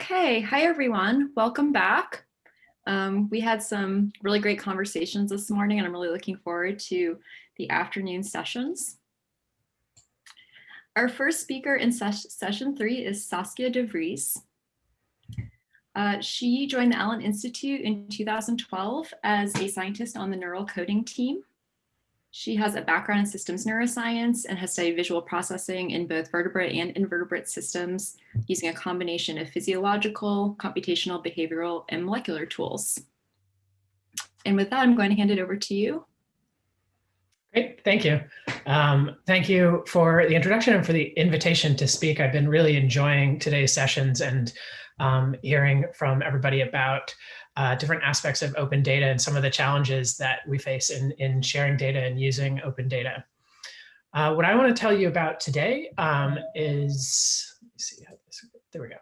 Okay, hi everyone, welcome back. Um, we had some really great conversations this morning and I'm really looking forward to the afternoon sessions. Our first speaker in ses session three is Saskia de Vries. Uh, she joined the Allen Institute in 2012 as a scientist on the neural coding team. She has a background in systems neuroscience and has studied visual processing in both vertebrate and invertebrate systems using a combination of physiological, computational, behavioral, and molecular tools. And with that, I'm going to hand it over to you. Great, thank you. Um, thank you for the introduction and for the invitation to speak. I've been really enjoying today's sessions and um, hearing from everybody about uh, different aspects of open data and some of the challenges that we face in, in sharing data and using open data. Uh, what I want to tell you about today um, is, let me see how this, there we go,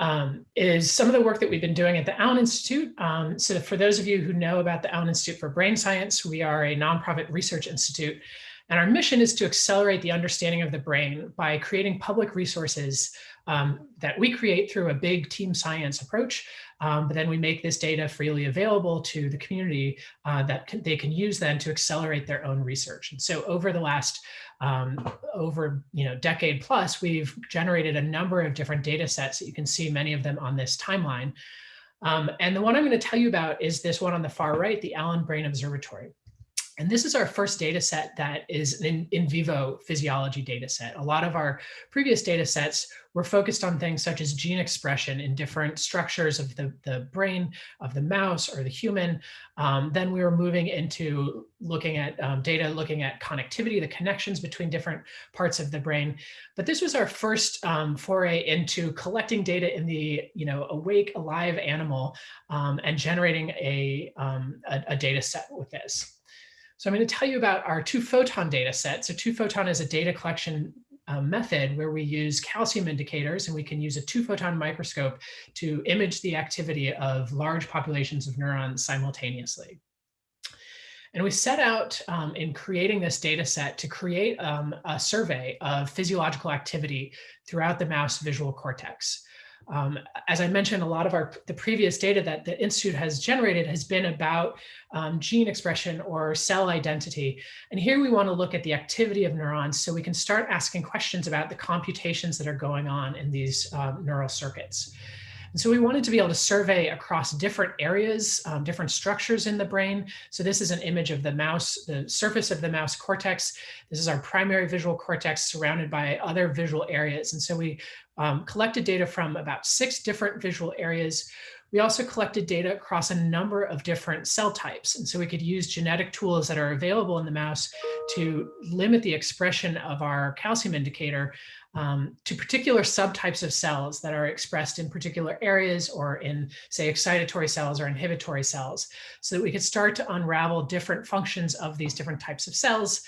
um, is some of the work that we've been doing at the Allen Institute. Um, so for those of you who know about the Allen Institute for Brain Science, we are a nonprofit research institute and our mission is to accelerate the understanding of the brain by creating public resources um, that we create through a big team science approach um, but then we make this data freely available to the community uh, that can, they can use then to accelerate their own research. And so over the last um, over you know decade plus, we've generated a number of different data sets that you can see many of them on this timeline. Um, and the one I'm going to tell you about is this one on the far right, the Allen Brain Observatory. And this is our first data set that is an in vivo physiology data set. A lot of our previous data sets were focused on things such as gene expression in different structures of the, the brain of the mouse or the human. Um, then we were moving into looking at um, data, looking at connectivity, the connections between different parts of the brain. But this was our first um, foray into collecting data in the you know awake, alive animal um, and generating a, um, a, a data set with this. So I'm going to tell you about our two photon data set. So two photon is a data collection uh, method where we use calcium indicators and we can use a two photon microscope to image the activity of large populations of neurons simultaneously. And we set out um, in creating this data set to create um, a survey of physiological activity throughout the mouse visual cortex. Um, as I mentioned, a lot of our the previous data that the Institute has generated has been about um, gene expression or cell identity. And here we want to look at the activity of neurons so we can start asking questions about the computations that are going on in these um, neural circuits. And so we wanted to be able to survey across different areas, um, different structures in the brain. So this is an image of the mouse, the surface of the mouse cortex. This is our primary visual cortex surrounded by other visual areas. And so we um, collected data from about six different visual areas. We also collected data across a number of different cell types. And so we could use genetic tools that are available in the mouse to limit the expression of our calcium indicator um, to particular subtypes of cells that are expressed in particular areas or in, say, excitatory cells or inhibitory cells, so that we could start to unravel different functions of these different types of cells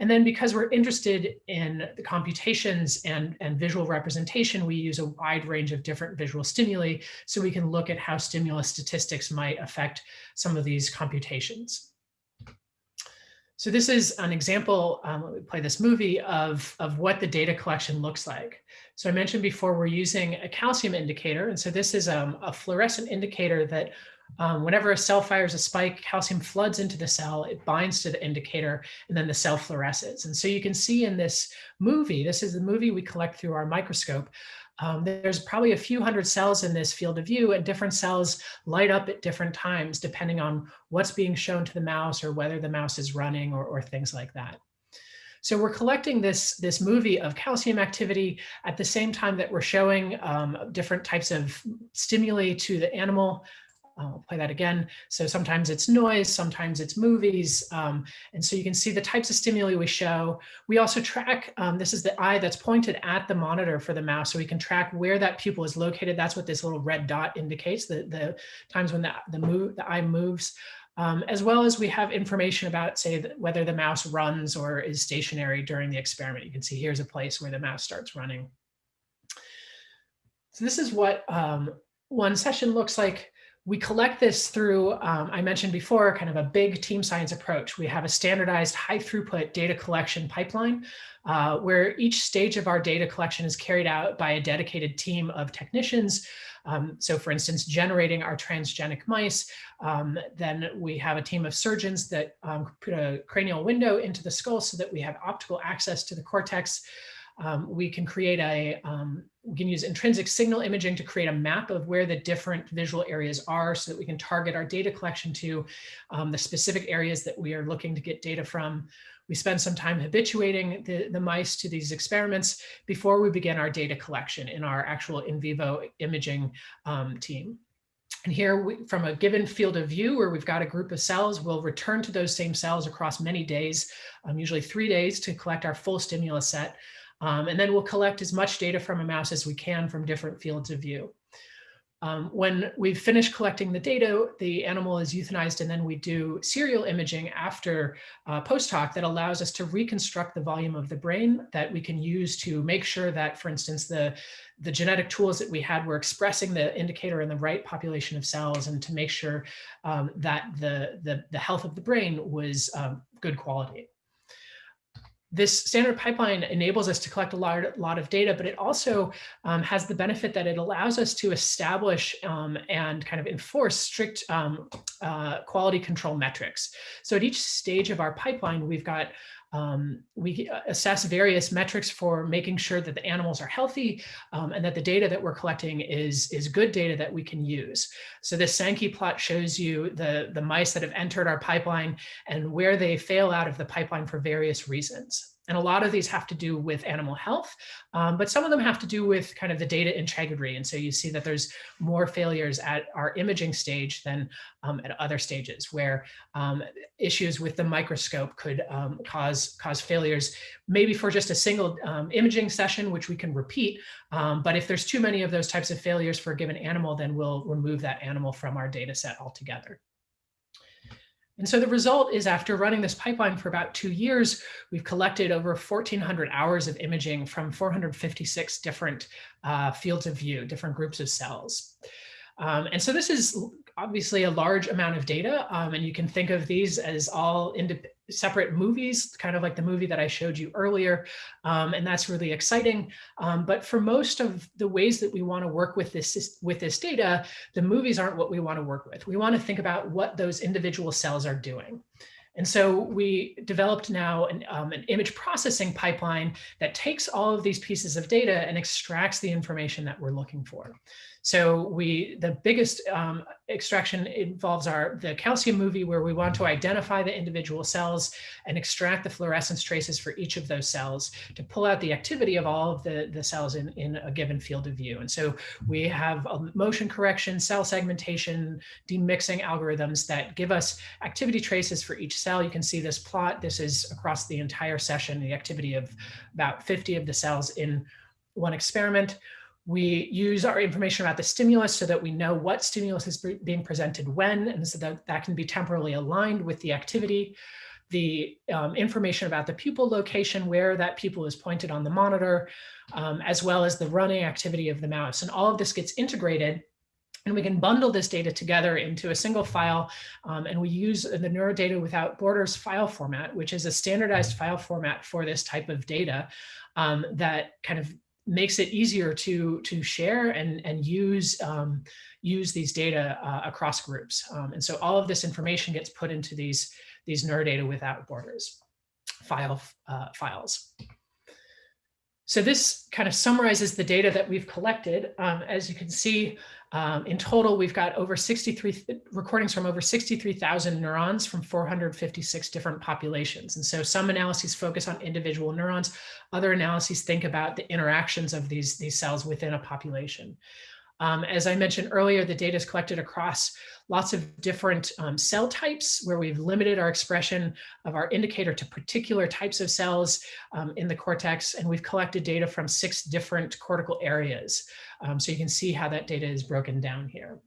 and then because we're interested in the computations and, and visual representation, we use a wide range of different visual stimuli so we can look at how stimulus statistics might affect some of these computations. So this is an example, um, let me play this movie, of, of what the data collection looks like. So I mentioned before we're using a calcium indicator. And so this is um, a fluorescent indicator that um, whenever a cell fires a spike, calcium floods into the cell, it binds to the indicator, and then the cell fluoresces. And so you can see in this movie, this is the movie we collect through our microscope, um, there's probably a few hundred cells in this field of view and different cells light up at different times depending on what's being shown to the mouse or whether the mouse is running or, or things like that. So we're collecting this, this movie of calcium activity at the same time that we're showing um, different types of stimuli to the animal I'll play that again. So sometimes it's noise, sometimes it's movies. Um, and so you can see the types of stimuli we show. We also track, um, this is the eye that's pointed at the monitor for the mouse. So we can track where that pupil is located. That's what this little red dot indicates, the, the times when the, the, move, the eye moves. Um, as well as we have information about, say, whether the mouse runs or is stationary during the experiment. You can see here's a place where the mouse starts running. So this is what um, one session looks like we collect this through, um, I mentioned before, kind of a big team science approach. We have a standardized high throughput data collection pipeline uh, where each stage of our data collection is carried out by a dedicated team of technicians Um, so for instance, generating our transgenic mice, um, then we have a team of surgeons that um, put a cranial window into the skull so that we have optical access to the cortex. Um, we can create a, um, we can use intrinsic signal imaging to create a map of where the different visual areas are so that we can target our data collection to um, the specific areas that we are looking to get data from. We spend some time habituating the, the mice to these experiments before we begin our data collection in our actual in vivo imaging um, team. And here we, from a given field of view where we've got a group of cells, we'll return to those same cells across many days, um, usually three days to collect our full stimulus set. Um, and then we'll collect as much data from a mouse as we can from different fields of view. Um, when we've finished collecting the data, the animal is euthanized and then we do serial imaging after uh, post hoc that allows us to reconstruct the volume of the brain that we can use to make sure that, for instance, the, the genetic tools that we had were expressing the indicator in the right population of cells and to make sure um, that the, the, the, health of the brain was um, good quality this standard pipeline enables us to collect a lot, lot of data, but it also um, has the benefit that it allows us to establish um, and kind of enforce strict um, uh, quality control metrics. So at each stage of our pipeline, we've got um, we uh, assess various metrics for making sure that the animals are healthy um, and that the data that we're collecting is, is good data that we can use. So this Sankey plot shows you the, the mice that have entered our pipeline and where they fail out of the pipeline for various reasons. And a lot of these have to do with animal health, um, but some of them have to do with kind of the data integrity. And so you see that there's more failures at our imaging stage than um, at other stages where um, issues with the microscope could um, cause, cause failures, maybe for just a single um, imaging session, which we can repeat. Um, but if there's too many of those types of failures for a given animal, then we'll remove that animal from our data set altogether. And so the result is after running this pipeline for about two years, we've collected over 1400 hours of imaging from 456 different uh, fields of view, different groups of cells. Um, and so this is obviously a large amount of data, um, and you can think of these as all separate movies, kind of like the movie that I showed you earlier, um, and that's really exciting. Um, but for most of the ways that we want to work with this with this data, the movies aren't what we want to work with. We want to think about what those individual cells are doing. And so we developed now an, um, an, image processing pipeline that takes all of these pieces of data and extracts the information that we're looking for. So we, the biggest um, extraction involves our the calcium movie where we want to identify the individual cells and extract the fluorescence traces for each of those cells to pull out the activity of all of the, the cells in, in a given field of view. And so we have motion correction, cell segmentation, demixing algorithms that give us activity traces for each cell. You can see this plot. This is across the entire session, the activity of about 50 of the cells in one experiment. We use our information about the stimulus so that we know what stimulus is being presented when, and so that that can be temporally aligned with the activity. The um, information about the pupil location, where that pupil is pointed on the monitor, um, as well as the running activity of the mouse. And all of this gets integrated and we can bundle this data together into a single file. Um, and we use the NeuroData Without Borders file format, which is a standardized file format for this type of data um, that kind of makes it easier to to share and and use um, use these data uh, across groups. Um, and so all of this information gets put into these these NeuroData without borders file uh, files. So this kind of summarizes the data that we've collected. Um, as you can see, um, in total, we've got over 63 recordings from over 63,000 neurons from 456 different populations. And so some analyses focus on individual neurons. Other analyses think about the interactions of these, these cells within a population. Um, as I mentioned earlier, the data is collected across lots of different um, cell types where we've limited our expression of our indicator to particular types of cells um, in the cortex. And we've collected data from six different cortical areas. Um, so you can see how that data is broken down here.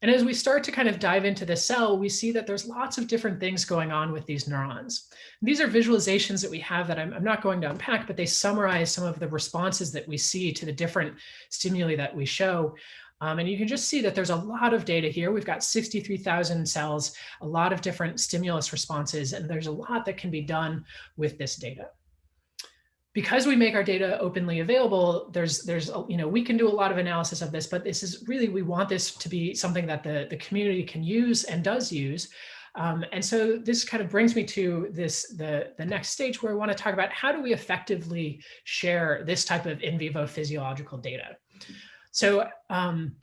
And as we start to kind of dive into the cell, we see that there's lots of different things going on with these neurons. These are visualizations that we have that I'm, I'm, not going to unpack, but they summarize some of the responses that we see to the different stimuli that we show. Um, and you can just see that there's a lot of data here. We've got 63,000 cells, a lot of different stimulus responses, and there's a lot that can be done with this data. Because we make our data openly available, there's, there's, you know, we can do a lot of analysis of this, but this is really, we want this to be something that the, the community can use and does use. Um, and so this kind of brings me to this the, the next stage where I want to talk about how do we effectively share this type of in vivo physiological data. So um,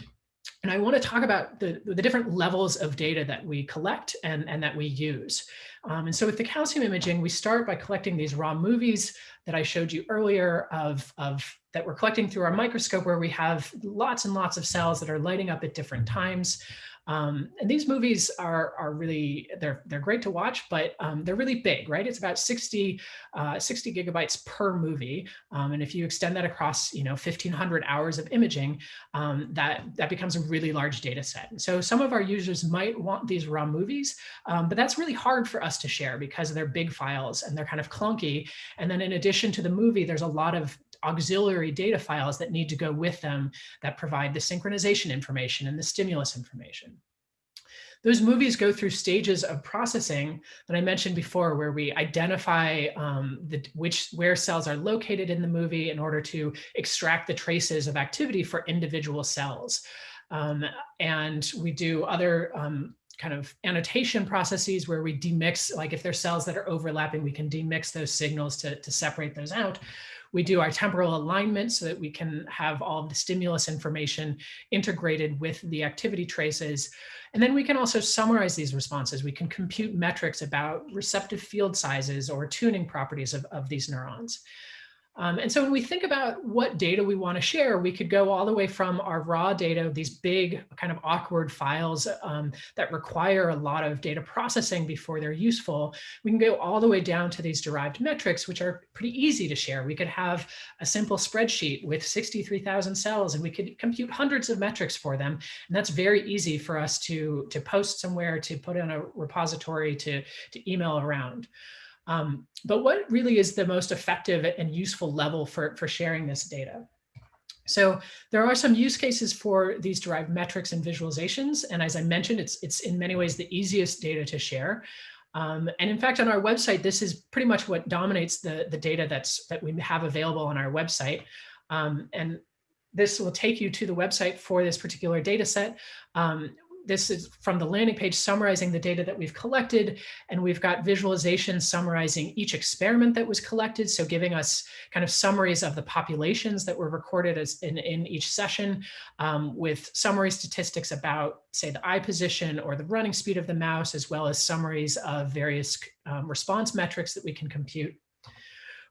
and I want to talk about the, the different levels of data that we collect and, and that we use. Um, and so with the calcium imaging, we start by collecting these raw movies that I showed you earlier of, of that we're collecting through our microscope where we have lots and lots of cells that are lighting up at different times. Um, and these movies are, are really, they're, they're great to watch, but um, they're really big, right? It's about 60, uh, 60 gigabytes per movie. Um, and if you extend that across, you know, 1500 hours of imaging, um, that, that becomes a really large data set. So some of our users might want these raw movies, um, but that's really hard for us to share because they're big files and they're kind of clunky. And then in addition to the movie, there's a lot of auxiliary data files that need to go with them that provide the synchronization information and the stimulus information. Those movies go through stages of processing that I mentioned before, where we identify um, the, which where cells are located in the movie in order to extract the traces of activity for individual cells. Um, and we do other um, kind of annotation processes where we demix, like if there's cells that are overlapping, we can demix those signals to, to separate those out. We do our temporal alignment so that we can have all of the stimulus information integrated with the activity traces. And then we can also summarize these responses. We can compute metrics about receptive field sizes or tuning properties of, of these neurons. Um, and so when we think about what data we want to share, we could go all the way from our raw data, these big kind of awkward files um, that require a lot of data processing before they're useful. We can go all the way down to these derived metrics, which are pretty easy to share. We could have a simple spreadsheet with 63,000 cells and we could compute hundreds of metrics for them. And that's very easy for us to, to post somewhere, to put in a repository, to, to email around. Um, but what really is the most effective and useful level for, for sharing this data? So there are some use cases for these derived metrics and visualizations. And as I mentioned, it's, it's in many ways the easiest data to share. Um, and in fact, on our website, this is pretty much what dominates the, the data that's, that we have available on our website. Um, and this will take you to the website for this particular data set. Um, this is from the landing page summarizing the data that we've collected. And we've got visualizations summarizing each experiment that was collected. So giving us kind of summaries of the populations that were recorded as in, in each session um, with summary statistics about, say, the eye position or the running speed of the mouse, as well as summaries of various um, response metrics that we can compute.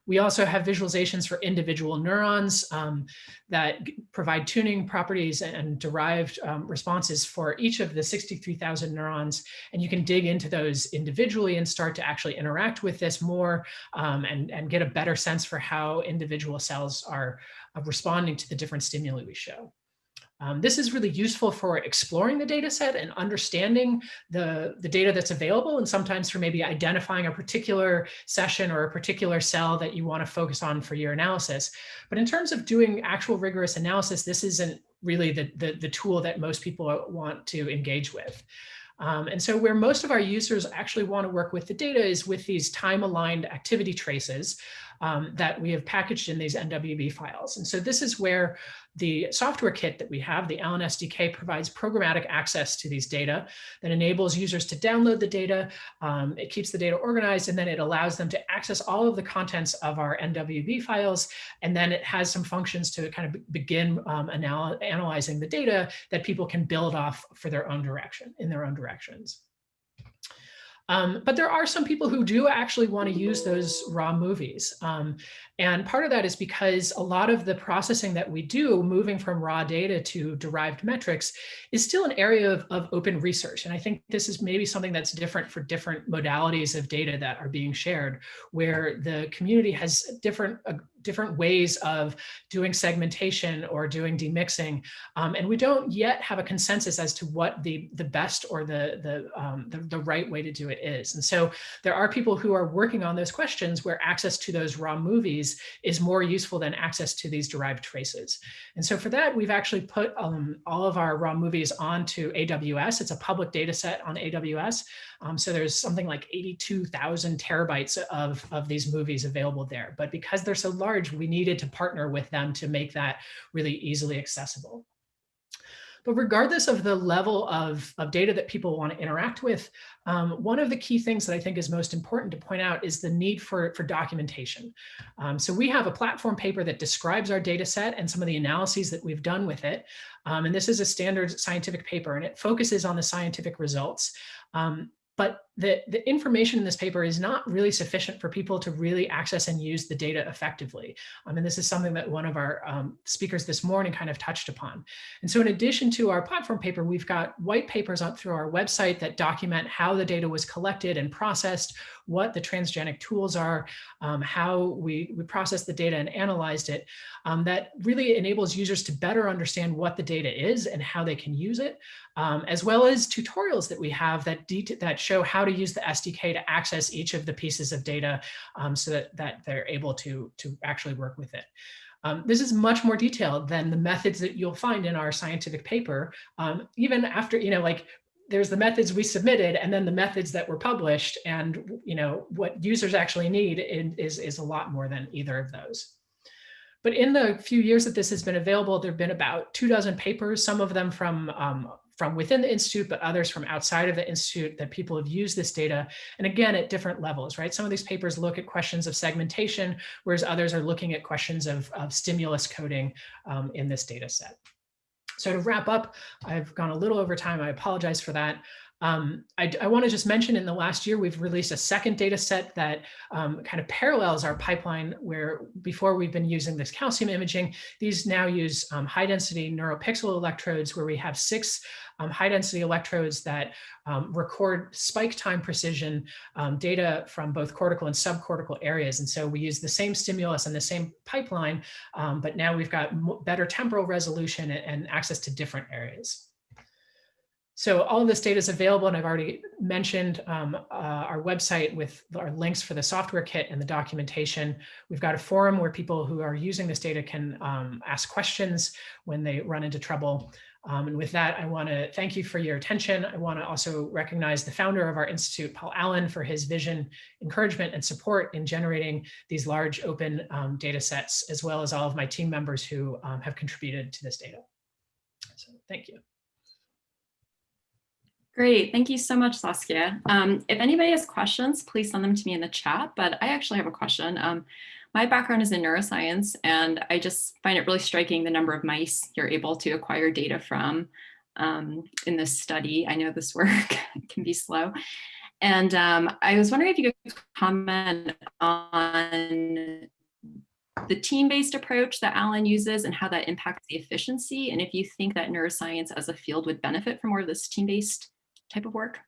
We also have visualizations for individual neurons um, that provide tuning properties and derived um, responses for each of the 63,000 neurons. And you can dig into those individually and start to actually interact with this more um, and, and get a better sense for how individual cells are uh, responding to the different stimuli we show. Um, this is really useful for exploring the data set and understanding the, the data that's available and sometimes for maybe identifying a particular session or a particular cell that you want to focus on for your analysis. But in terms of doing actual rigorous analysis, this isn't really the, the, the tool that most people want to engage with. Um, and so where most of our users actually want to work with the data is with these time-aligned activity traces um, that we have packaged in these NWB files. And so this is where the software kit that we have, the Allen SDK, provides programmatic access to these data that enables users to download the data. Um, it keeps the data organized, and then it allows them to access all of the contents of our NWB files. And then it has some functions to kind of begin um, anal analyzing the data that people can build off for their own direction, in their own directions. Um, but there are some people who do actually want to use those raw movies. Um, and part of that is because a lot of the processing that we do moving from raw data to derived metrics is still an area of, of open research. And I think this is maybe something that's different for different modalities of data that are being shared, where the community has different uh, different ways of doing segmentation or doing demixing. Um, and we don't yet have a consensus as to what the, the best or the, the, um, the, the, right way to do it is. And so there are people who are working on those questions where access to those raw movies is more useful than access to these derived traces. And so for that, we've actually put um, all of our raw movies onto AWS. It's a public data set on AWS. Um, so there's something like 82,000 terabytes of, of these movies available there. But because they're so large, we needed to partner with them to make that really easily accessible. But regardless of the level of, of data that people want to interact with, um, one of the key things that I think is most important to point out is the need for, for documentation. Um, so we have a platform paper that describes our data set and some of the analyses that we've done with it. Um, and this is a standard scientific paper and it focuses on the scientific results. Um, but the, the information in this paper is not really sufficient for people to really access and use the data effectively. I mean, this is something that one of our um, speakers this morning kind of touched upon. And so in addition to our platform paper, we've got white papers up through our website that document how the data was collected and processed, what the transgenic tools are, um, how we, we processed the data and analyzed it, um, that really enables users to better understand what the data is and how they can use it, um, as well as tutorials that we have that, that show how to use the SDK to access each of the pieces of data um, so that, that they're able to, to actually work with it. Um, this is much more detailed than the methods that you'll find in our scientific paper. Um, even after, you know, like there's the methods we submitted and then the methods that were published and, you know, what users actually need is, is a lot more than either of those. But in the few years that this has been available, there have been about two dozen papers, some of them from um, from within the Institute, but others from outside of the Institute that people have used this data. And again, at different levels, right? Some of these papers look at questions of segmentation, whereas others are looking at questions of, of stimulus coding um, in this data set. So to wrap up, I've gone a little over time. I apologize for that. Um, I, I want to just mention in the last year, we've released a second data set that um, kind of parallels our pipeline where before we've been using this calcium imaging, these now use um, high density neuropixel electrodes where we have six um, high density electrodes that um, record spike time precision um, data from both cortical and subcortical areas. And so we use the same stimulus and the same pipeline, but now we've got better temporal resolution and, and access to different areas. So all of this data is available, and I've already mentioned um, uh, our website with our links for the software kit and the documentation. We've got a forum where people who are using this data can um, ask questions when they run into trouble. Um, and with that, I want to thank you for your attention. I want to also recognize the founder of our institute, Paul Allen, for his vision, encouragement, and support in generating these large open um, data sets, as well as all of my team members who um, have contributed to this data. So thank you. Great, thank you so much, Saskia. Um, if anybody has questions, please send them to me in the chat, but I actually have a question. Um, my background is in neuroscience, and I just find it really striking the number of mice you're able to acquire data from um, in this study. I know this work can be slow. And um, I was wondering if you could comment on the team-based approach that Allen uses and how that impacts the efficiency, and if you think that neuroscience as a field would benefit from more of this team-based type of work?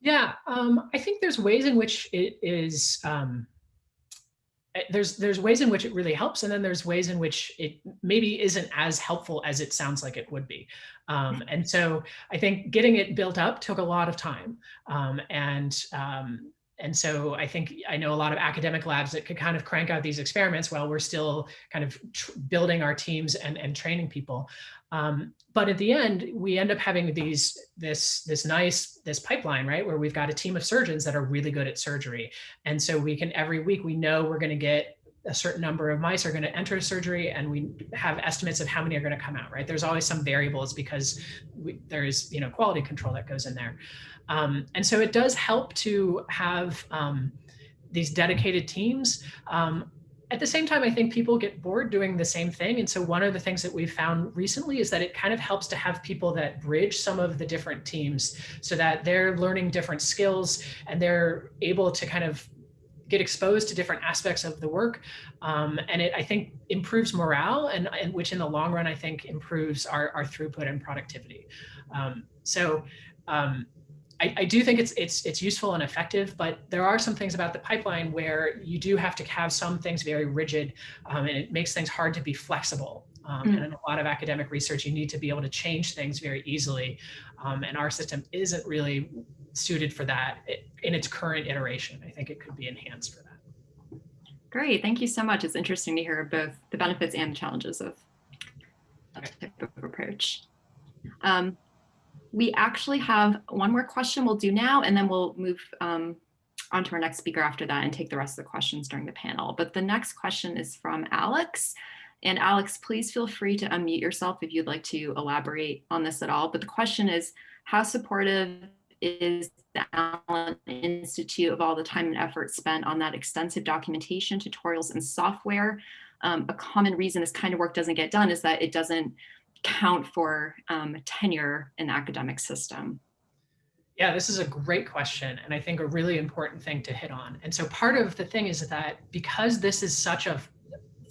Yeah, um, I think there's ways in which it is, um, eh, there's there's ways in which it really helps, and then there's ways in which it maybe isn't as helpful as it sounds like it would be. Um, and so I think getting it built up took a lot of time. Um, and um, and so I think I know a lot of academic labs that could kind of crank out these experiments while we're still kind of building our teams and, and training people. Um, but at the end, we end up having these this this nice this pipeline, right, where we've got a team of surgeons that are really good at surgery, and so we can every week we know we're going to get a certain number of mice are going to enter surgery and we have estimates of how many are going to come out right? There's always some variables because we, there's you know quality control that goes in there. Um, and so it does help to have um, these dedicated teams. Um, at the same time, I think people get bored doing the same thing. And so one of the things that we've found recently is that it kind of helps to have people that bridge some of the different teams so that they're learning different skills and they're able to kind of get exposed to different aspects of the work. Um, and it, I think, improves morale and, and, which in the long run, I think improves our, our throughput and productivity. Um, so um, I, I, do think it's it's it's useful and effective, but there are some things about the pipeline where you do have to have some things very rigid, um, and it makes things hard to be flexible. Um, mm. And in a lot of academic research, you need to be able to change things very easily, um, and our system isn't really suited for that in its current iteration. I think it could be enhanced for that. Great, thank you so much. It's interesting to hear both the benefits and the challenges of that type of approach. Um, we actually have one more question we'll do now, and then we'll move um, on to our next speaker after that and take the rest of the questions during the panel. But the next question is from Alex. And Alex, please feel free to unmute yourself if you'd like to elaborate on this at all. But the question is, how supportive is the Allen Institute of all the time and effort spent on that extensive documentation, tutorials, and software? Um, a common reason this kind of work doesn't get done is that it doesn't count for um, tenure in the academic system. Yeah, this is a great question, and I think a really important thing to hit on. And so part of the thing is that because this is such a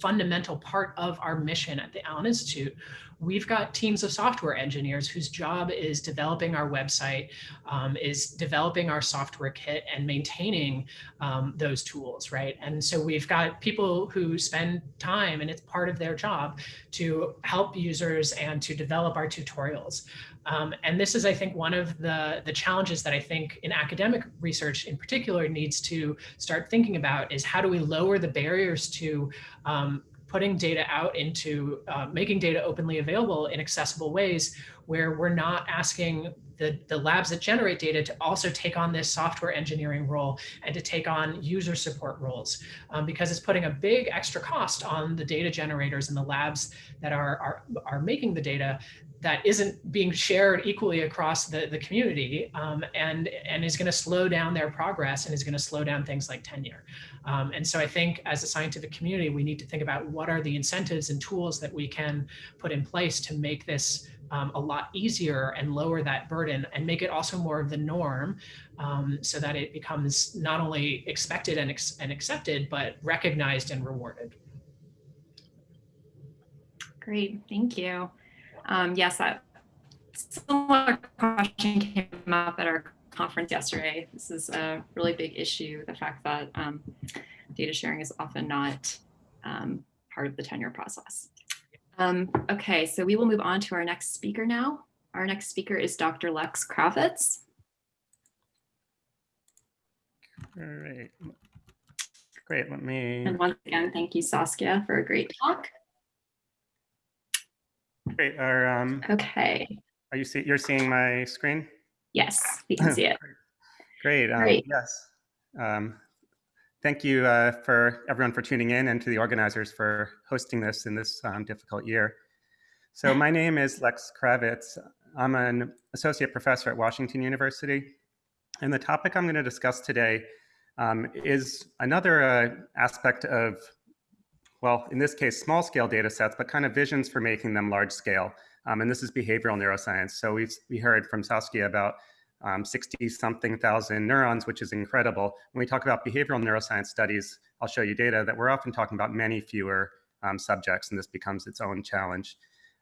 fundamental part of our mission at the Allen Institute, we've got teams of software engineers whose job is developing our website, um, is developing our software kit and maintaining um, those tools, right? And so we've got people who spend time and it's part of their job to help users and to develop our tutorials. Um, and this is, I think, one of the, the challenges that I think in academic research in particular needs to start thinking about is how do we lower the barriers to um, putting data out into uh, making data openly available in accessible ways where we're not asking the, the labs that generate data to also take on this software engineering role and to take on user support roles um, because it's putting a big extra cost on the data generators and the labs that are, are, are making the data that isn't being shared equally across the, the community um, and, and is going to slow down their progress and is going to slow down things like tenure. Um, and so I think as a scientific community, we need to think about what are the incentives and tools that we can put in place to make this um, a lot easier and lower that burden and make it also more of the norm um, so that it becomes not only expected and, ex and accepted, but recognized and rewarded. Great, thank you. Um, yes, that similar question came up at our conference yesterday. This is a really big issue, the fact that um, data sharing is often not um, part of the tenure process. Um, okay, so we will move on to our next speaker now. Our next speaker is Dr. Lex Kravitz. Great. Great, let me. And once again, thank you, Saskia, for a great talk. Great. Are um okay. Are you see you're seeing my screen? Yes, we can see it. Great. Um, Great. Yes. Um, thank you uh, for everyone for tuning in and to the organizers for hosting this in this um, difficult year. So my name is Lex Kravitz. I'm an associate professor at Washington University. And the topic I'm going to discuss today um, is another uh, aspect of well, in this case, small scale data sets, but kind of visions for making them large scale. Um, and this is behavioral neuroscience. So we've, we heard from Saskia about um, 60 something thousand neurons, which is incredible. When we talk about behavioral neuroscience studies, I'll show you data that we're often talking about many fewer um, subjects, and this becomes its own challenge.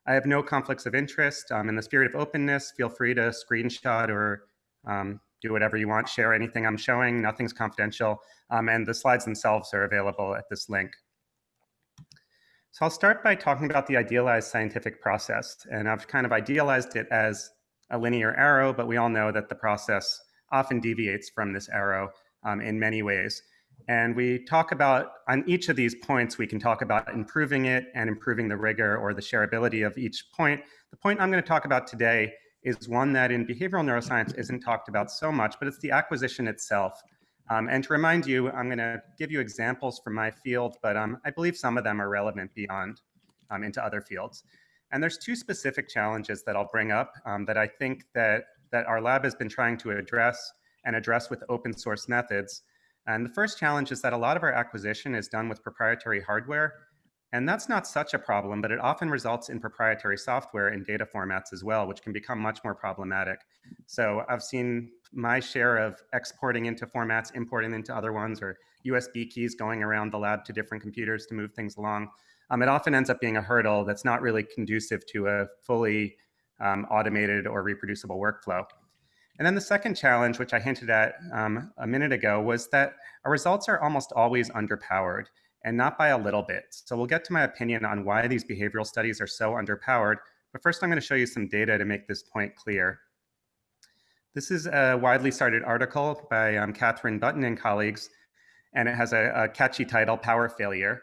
I have no conflicts of interest. Um, in the spirit of openness, feel free to screenshot or um, do whatever you want, share anything I'm showing, nothing's confidential, um, and the slides themselves are available at this link. So I'll start by talking about the idealized scientific process. And I've kind of idealized it as a linear arrow, but we all know that the process often deviates from this arrow um, in many ways. And we talk about, on each of these points, we can talk about improving it and improving the rigor or the shareability of each point. The point I'm going to talk about today is one that in behavioral neuroscience isn't talked about so much, but it's the acquisition itself. Um, and to remind you, I'm going to give you examples from my field, but um, I believe some of them are relevant beyond um, into other fields. And there's two specific challenges that I'll bring up um, that I think that, that our lab has been trying to address and address with open source methods. And the first challenge is that a lot of our acquisition is done with proprietary hardware. And that's not such a problem, but it often results in proprietary software and data formats as well, which can become much more problematic. So I've seen my share of exporting into formats, importing into other ones, or USB keys going around the lab to different computers to move things along. Um, it often ends up being a hurdle that's not really conducive to a fully um, automated or reproducible workflow. And then the second challenge, which I hinted at um, a minute ago, was that our results are almost always underpowered and not by a little bit. So we'll get to my opinion on why these behavioral studies are so underpowered. But first, I'm going to show you some data to make this point clear. This is a widely cited article by um, Katherine Button and colleagues, and it has a, a catchy title, Power Failure.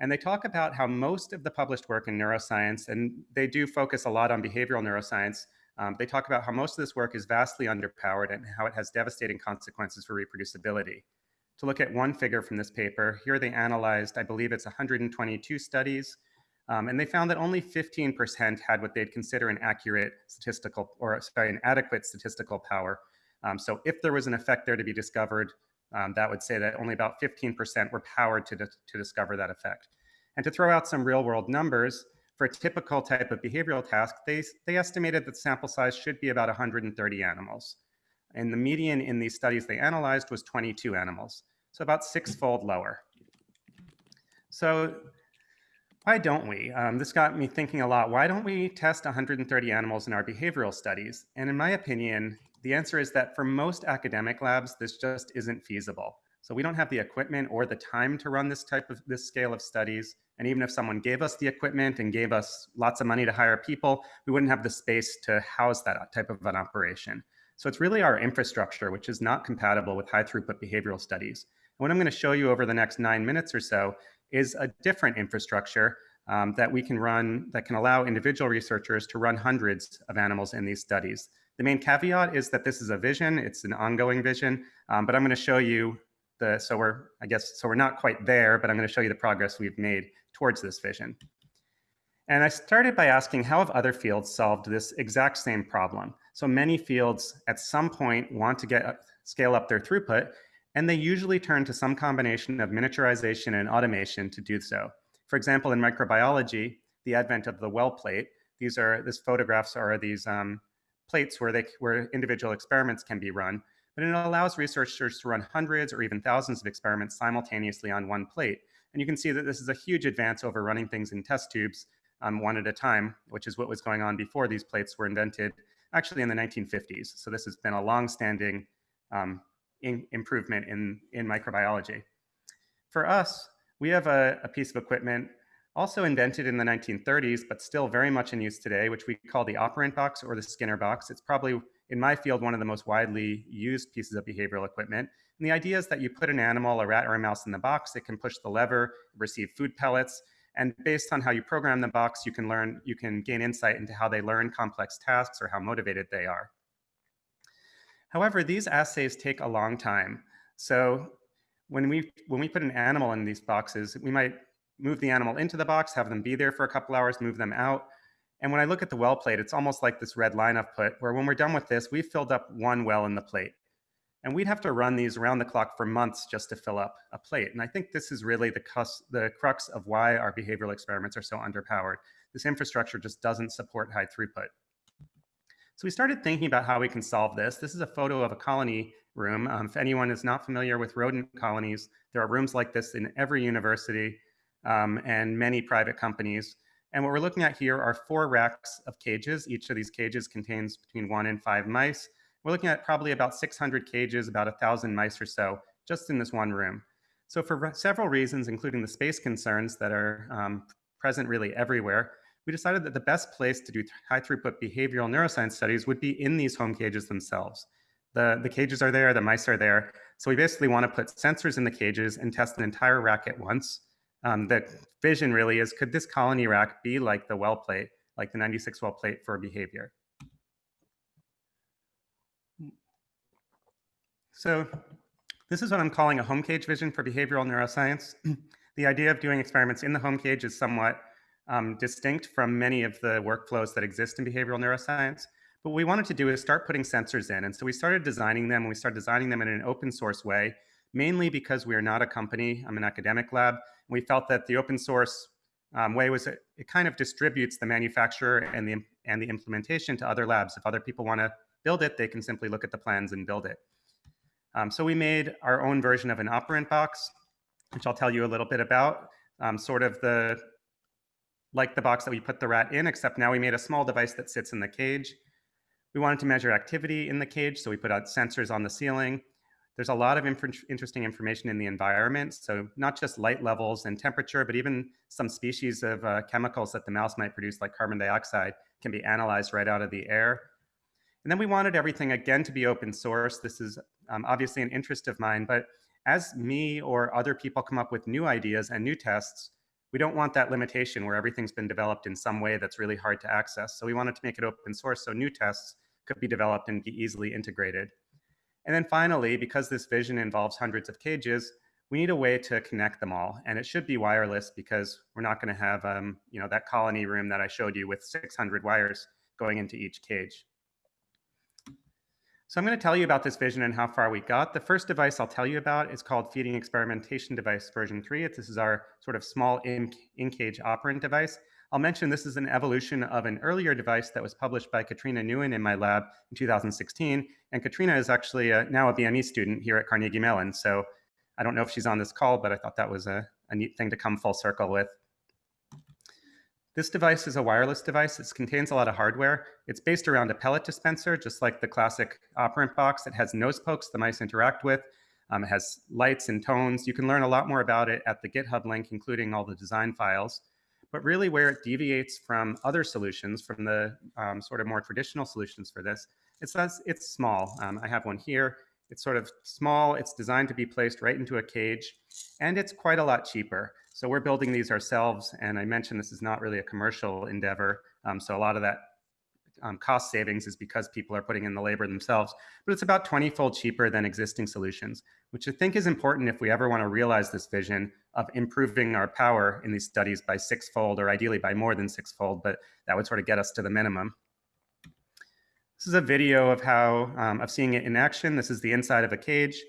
And they talk about how most of the published work in neuroscience, and they do focus a lot on behavioral neuroscience, um, they talk about how most of this work is vastly underpowered and how it has devastating consequences for reproducibility. To look at one figure from this paper, here they analyzed, I believe it's 122 studies, um, and they found that only 15% had what they'd consider an accurate statistical, or sorry, an adequate statistical power. Um, so if there was an effect there to be discovered, um, that would say that only about 15% were powered to, to discover that effect. And to throw out some real world numbers, for a typical type of behavioral task, they, they estimated that sample size should be about 130 animals. And the median in these studies they analyzed was 22 animals, so about six-fold lower. So why don't we? Um, this got me thinking a lot. Why don't we test 130 animals in our behavioral studies? And in my opinion, the answer is that for most academic labs, this just isn't feasible. So we don't have the equipment or the time to run this type of this scale of studies. And even if someone gave us the equipment and gave us lots of money to hire people, we wouldn't have the space to house that type of an operation. So it's really our infrastructure, which is not compatible with high throughput behavioral studies. And what I'm going to show you over the next nine minutes or so is a different infrastructure um, that we can run that can allow individual researchers to run hundreds of animals in these studies. The main caveat is that this is a vision, it's an ongoing vision, um, but I'm going to show you the, so we're, I guess, so we're not quite there, but I'm going to show you the progress we've made towards this vision. And I started by asking how have other fields solved this exact same problem? So many fields at some point want to get scale up their throughput, and they usually turn to some combination of miniaturization and automation to do so. For example, in microbiology, the advent of the well plate, these are, these photographs are these um, plates where, they, where individual experiments can be run but it allows researchers to run hundreds or even thousands of experiments simultaneously on one plate. And you can see that this is a huge advance over running things in test tubes um, one at a time, which is what was going on before these plates were invented, actually in the 1950s. So this has been a long-standing um, in improvement in, in microbiology. For us, we have a, a piece of equipment also invented in the 1930s, but still very much in use today, which we call the operant box or the Skinner box. It's probably in my field, one of the most widely used pieces of behavioral equipment. And the idea is that you put an animal, a rat or a mouse in the box, it can push the lever, receive food pellets, and based on how you program the box, you can learn, you can gain insight into how they learn complex tasks or how motivated they are. However, these assays take a long time. So when we, when we put an animal in these boxes, we might move the animal into the box, have them be there for a couple hours, move them out, and when I look at the well plate, it's almost like this red line I've put, where when we're done with this, we've filled up one well in the plate. And we'd have to run these around the clock for months just to fill up a plate. And I think this is really the, cus the crux of why our behavioral experiments are so underpowered. This infrastructure just doesn't support high throughput. So we started thinking about how we can solve this. This is a photo of a colony room. Um, if anyone is not familiar with rodent colonies, there are rooms like this in every university um, and many private companies. And what we're looking at here are four racks of cages. Each of these cages contains between one and five mice. We're looking at probably about 600 cages, about a thousand mice or so, just in this one room. So for several reasons, including the space concerns that are um, present really everywhere, we decided that the best place to do high throughput behavioral neuroscience studies would be in these home cages themselves. The, the cages are there, the mice are there. So we basically want to put sensors in the cages and test an entire rack at once um, the vision really is, could this colony rack be like the well plate, like the 96 well plate for behavior? So this is what I'm calling a home cage vision for behavioral neuroscience. the idea of doing experiments in the home cage is somewhat um, distinct from many of the workflows that exist in behavioral neuroscience. But what we wanted to do is start putting sensors in. And so we started designing them, and we started designing them in an open source way, mainly because we are not a company, I'm an academic lab, we felt that the open source um, way was it, it, kind of distributes the manufacturer and the, and the implementation to other labs. If other people want to build it, they can simply look at the plans and build it. Um, so we made our own version of an operant box, which I'll tell you a little bit about, um, sort of the like the box that we put the rat in, except now we made a small device that sits in the cage. We wanted to measure activity in the cage, so we put out sensors on the ceiling. There's a lot of inf interesting information in the environment. So not just light levels and temperature, but even some species of uh, chemicals that the mouse might produce, like carbon dioxide, can be analyzed right out of the air. And then we wanted everything, again, to be open source. This is um, obviously an interest of mine, but as me or other people come up with new ideas and new tests, we don't want that limitation where everything's been developed in some way that's really hard to access. So we wanted to make it open source so new tests could be developed and be easily integrated. And then finally, because this vision involves hundreds of cages, we need a way to connect them all. And it should be wireless because we're not going to have um, you know, that colony room that I showed you with 600 wires going into each cage. So I'm going to tell you about this vision and how far we got. The first device I'll tell you about is called Feeding Experimentation Device version 3. This is our sort of small in-cage operant device. I'll mention this is an evolution of an earlier device that was published by Katrina Nguyen in my lab in 2016. And Katrina is actually a, now a BME student here at Carnegie Mellon. So I don't know if she's on this call, but I thought that was a, a neat thing to come full circle with. This device is a wireless device. It contains a lot of hardware. It's based around a pellet dispenser, just like the classic operant box. It has nose pokes the mice interact with. Um, it has lights and tones. You can learn a lot more about it at the GitHub link, including all the design files. But really where it deviates from other solutions, from the um, sort of more traditional solutions for this, it says it's small. Um, I have one here. It's sort of small. It's designed to be placed right into a cage, and it's quite a lot cheaper. So we're building these ourselves. And I mentioned this is not really a commercial endeavor. Um, so a lot of that um, cost savings is because people are putting in the labor themselves. But it's about 20 fold cheaper than existing solutions, which I think is important if we ever want to realize this vision of improving our power in these studies by sixfold or ideally by more than sixfold, but that would sort of get us to the minimum. This is a video of how, um, of seeing it in action. This is the inside of a cage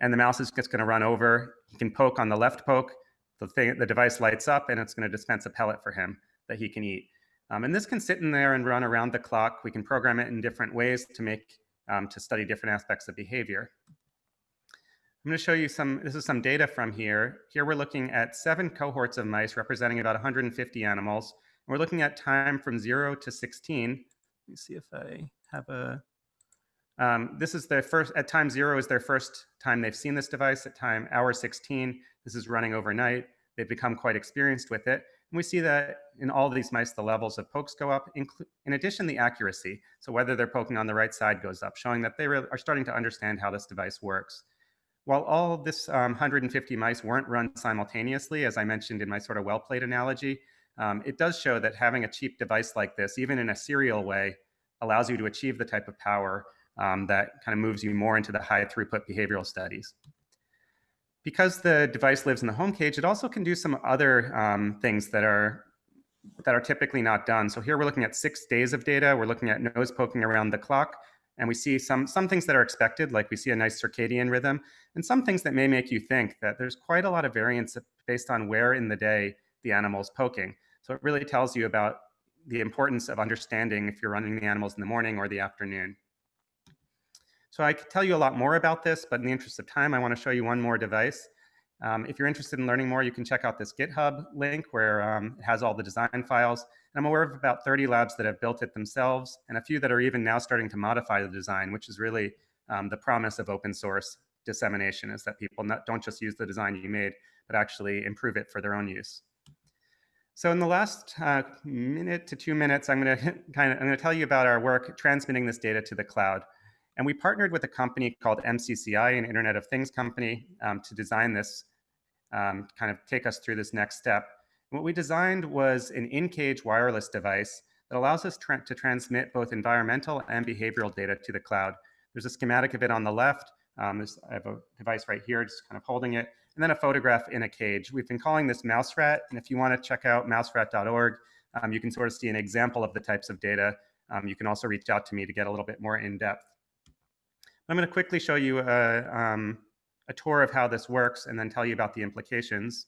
and the mouse is just going to run over. You can poke on the left poke the thing, the device lights up and it's going to dispense a pellet for him that he can eat. Um, and this can sit in there and run around the clock. We can program it in different ways to make, um, to study different aspects of behavior. I'm going to show you some, this is some data from here. Here we're looking at seven cohorts of mice representing about 150 animals. We're looking at time from zero to 16. Let me see if I have a, um, this is their first, at time zero is their first time they've seen this device. At time hour 16, this is running overnight. They've become quite experienced with it. And we see that in all these mice, the levels of pokes go up. In addition, the accuracy, so whether they're poking on the right side goes up, showing that they are starting to understand how this device works. While all this um, 150 mice weren't run simultaneously, as I mentioned in my sort of well played analogy, um, it does show that having a cheap device like this, even in a serial way, allows you to achieve the type of power um, that kind of moves you more into the high throughput behavioral studies because the device lives in the home cage, it also can do some other um, things that are that are typically not done. So here we're looking at six days of data. We're looking at nose poking around the clock. And we see some, some things that are expected, like we see a nice circadian rhythm, and some things that may make you think that there's quite a lot of variance based on where in the day the animal is poking. So it really tells you about the importance of understanding if you're running the animals in the morning or the afternoon. So I could tell you a lot more about this, but in the interest of time, I want to show you one more device. Um, if you're interested in learning more, you can check out this GitHub link where um, it has all the design files. And I'm aware of about 30 labs that have built it themselves and a few that are even now starting to modify the design, which is really um, the promise of open source dissemination is that people not, don't just use the design you made, but actually improve it for their own use. So in the last uh, minute to two minutes, I'm going to kind of I'm going to tell you about our work transmitting this data to the cloud. And we partnered with a company called MCCI, an Internet of Things company, um, to design this, um, kind of take us through this next step. what we designed was an in-cage wireless device that allows us tra to transmit both environmental and behavioral data to the cloud. There's a schematic of it on the left. Um, I have a device right here, just kind of holding it, and then a photograph in a cage. We've been calling this MouseRat, and if you want to check out mouserat.org, um, you can sort of see an example of the types of data. Um, you can also reach out to me to get a little bit more in depth. I'm going to quickly show you a, um, a tour of how this works and then tell you about the implications.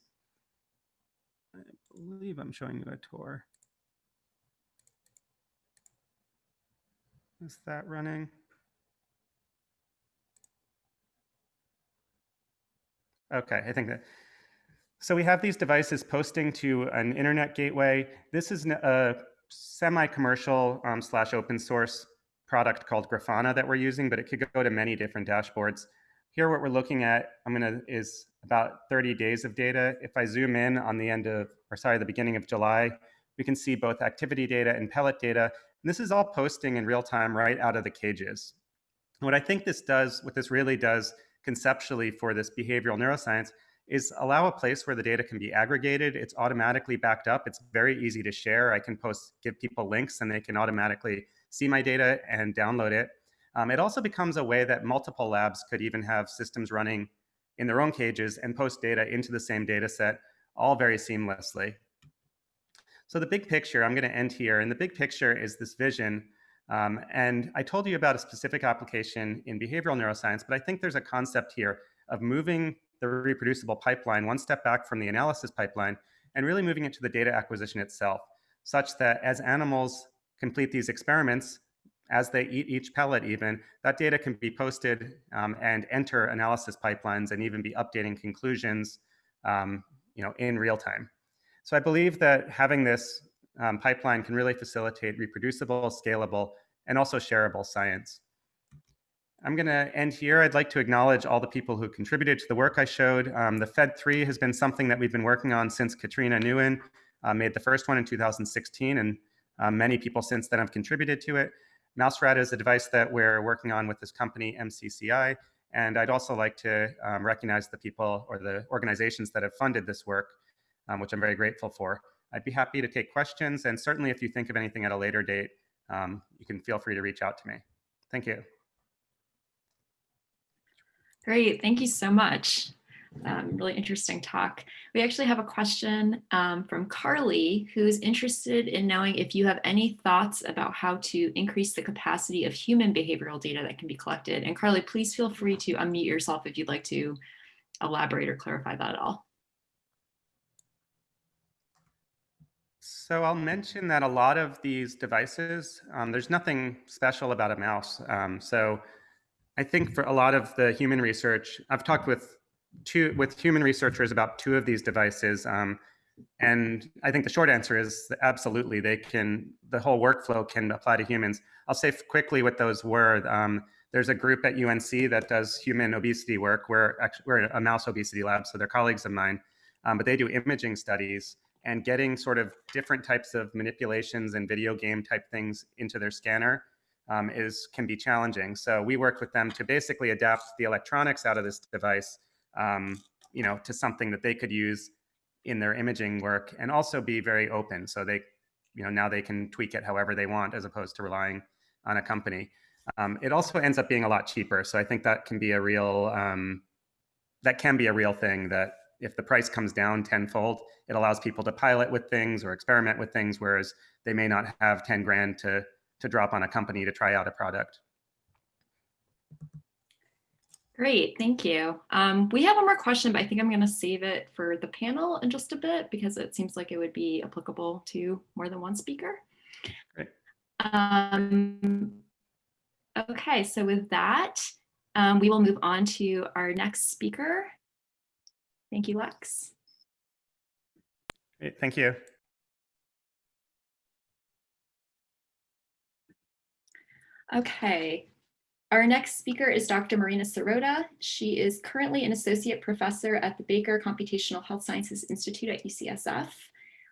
I believe I'm showing you a tour. Is that running? Okay, I think that. So we have these devices posting to an internet gateway. This is a semi-commercial um, slash open source product called Grafana that we're using, but it could go to many different dashboards. Here, what we're looking at, I'm gonna, is about 30 days of data. If I zoom in on the end of, or sorry, the beginning of July, we can see both activity data and pellet data. And this is all posting in real time right out of the cages. What I think this does, what this really does conceptually for this behavioral neuroscience, is allow a place where the data can be aggregated. It's automatically backed up. It's very easy to share. I can post, give people links and they can automatically see my data and download it. Um, it also becomes a way that multiple labs could even have systems running in their own cages and post data into the same data set, all very seamlessly. So the big picture, I'm going to end here. And the big picture is this vision. Um, and I told you about a specific application in behavioral neuroscience, but I think there's a concept here of moving the reproducible pipeline one step back from the analysis pipeline and really moving it to the data acquisition itself, such that as animals complete these experiments, as they eat each pellet even, that data can be posted um, and enter analysis pipelines and even be updating conclusions um, you know, in real time. So I believe that having this um, pipeline can really facilitate reproducible, scalable, and also shareable science. I'm going to end here. I'd like to acknowledge all the people who contributed to the work I showed. Um, the FED3 has been something that we've been working on since Katrina Nguyen uh, made the first one in 2016, and uh, many people since then have contributed to it. Mouserat is a device that we're working on with this company, MCCI, and I'd also like to um, recognize the people or the organizations that have funded this work, um, which I'm very grateful for. I'd be happy to take questions, and certainly if you think of anything at a later date, um, you can feel free to reach out to me. Thank you. Great, thank you so much. Um, really interesting talk. We actually have a question um, from Carly, who's interested in knowing if you have any thoughts about how to increase the capacity of human behavioral data that can be collected. And Carly, please feel free to unmute yourself if you'd like to elaborate or clarify that at all. So I'll mention that a lot of these devices, um, there's nothing special about a mouse. Um, so I think for a lot of the human research, I've talked with two with human researchers about two of these devices, um, and I think the short answer is absolutely they can. The whole workflow can apply to humans. I'll say quickly what those were. Um, there's a group at UNC that does human obesity work. We're actually we're a mouse obesity lab, so they're colleagues of mine, um, but they do imaging studies and getting sort of different types of manipulations and video game type things into their scanner um, is can be challenging. So we worked with them to basically adapt the electronics out of this device, um, you know, to something that they could use in their imaging work and also be very open. So they, you know, now they can tweak it however they want as opposed to relying on a company. Um, it also ends up being a lot cheaper. So I think that can be a real, um, that can be a real thing that if the price comes down tenfold, it allows people to pilot with things or experiment with things, whereas they may not have 10 grand to to drop on a company to try out a product. Great, thank you. Um, we have one more question, but I think I'm going to save it for the panel in just a bit because it seems like it would be applicable to more than one speaker. Great. Um, okay, so with that, um, we will move on to our next speaker. Thank you, Lex. Great, thank you. Okay, our next speaker is Dr. Marina Sirota. She is currently an associate professor at the Bakar Computational Health Sciences Institute at UCSF.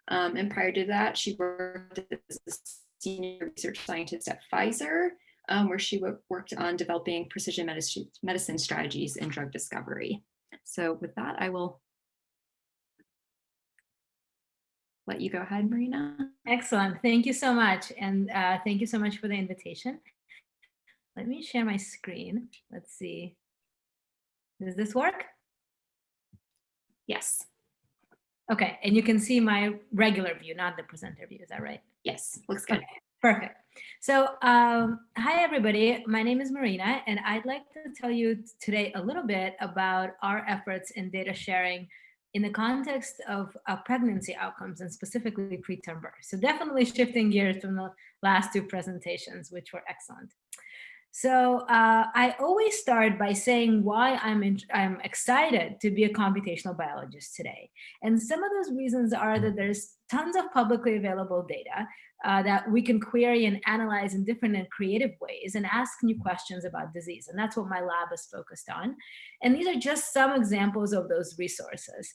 Um, and prior to that, she worked as a senior research scientist at Pfizer, um, where she worked on developing precision medicine, medicine strategies in drug discovery. So with that, I will let you go ahead, Marina. Excellent. Thank you so much. And uh, thank you so much for the invitation. Let me share my screen. Let's see. Does this work? Yes. Okay, and you can see my regular view, not the presenter view, is that right? Yes, looks good. Okay, perfect. So um, hi everybody, my name is Marina and I'd like to tell you today a little bit about our efforts in data sharing in the context of uh, pregnancy outcomes and specifically preterm birth. So definitely shifting gears from the last two presentations, which were excellent. So uh, I always start by saying why I'm, in, I'm excited to be a computational biologist today. And some of those reasons are that there's tons of publicly available data uh, that we can query and analyze in different and creative ways and ask new questions about disease. And that's what my lab is focused on. And these are just some examples of those resources.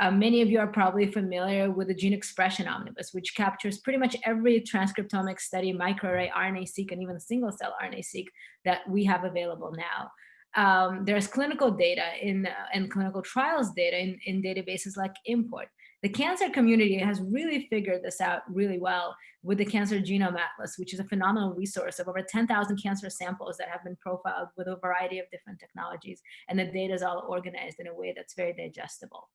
Uh, many of you are probably familiar with the Gene Expression Omnibus, which captures pretty much every transcriptomic study, microarray, RNA-seq, and even single-cell RNA-seq that we have available now. Um, there's clinical data in uh, and clinical trials data in, in databases like ImmPort. The cancer community has really figured this out really well with the Cancer Genome Atlas, which is a phenomenal resource of over 10,000 cancer samples that have been profiled with a variety of different technologies. And the data is all organized in a way that's very digestible.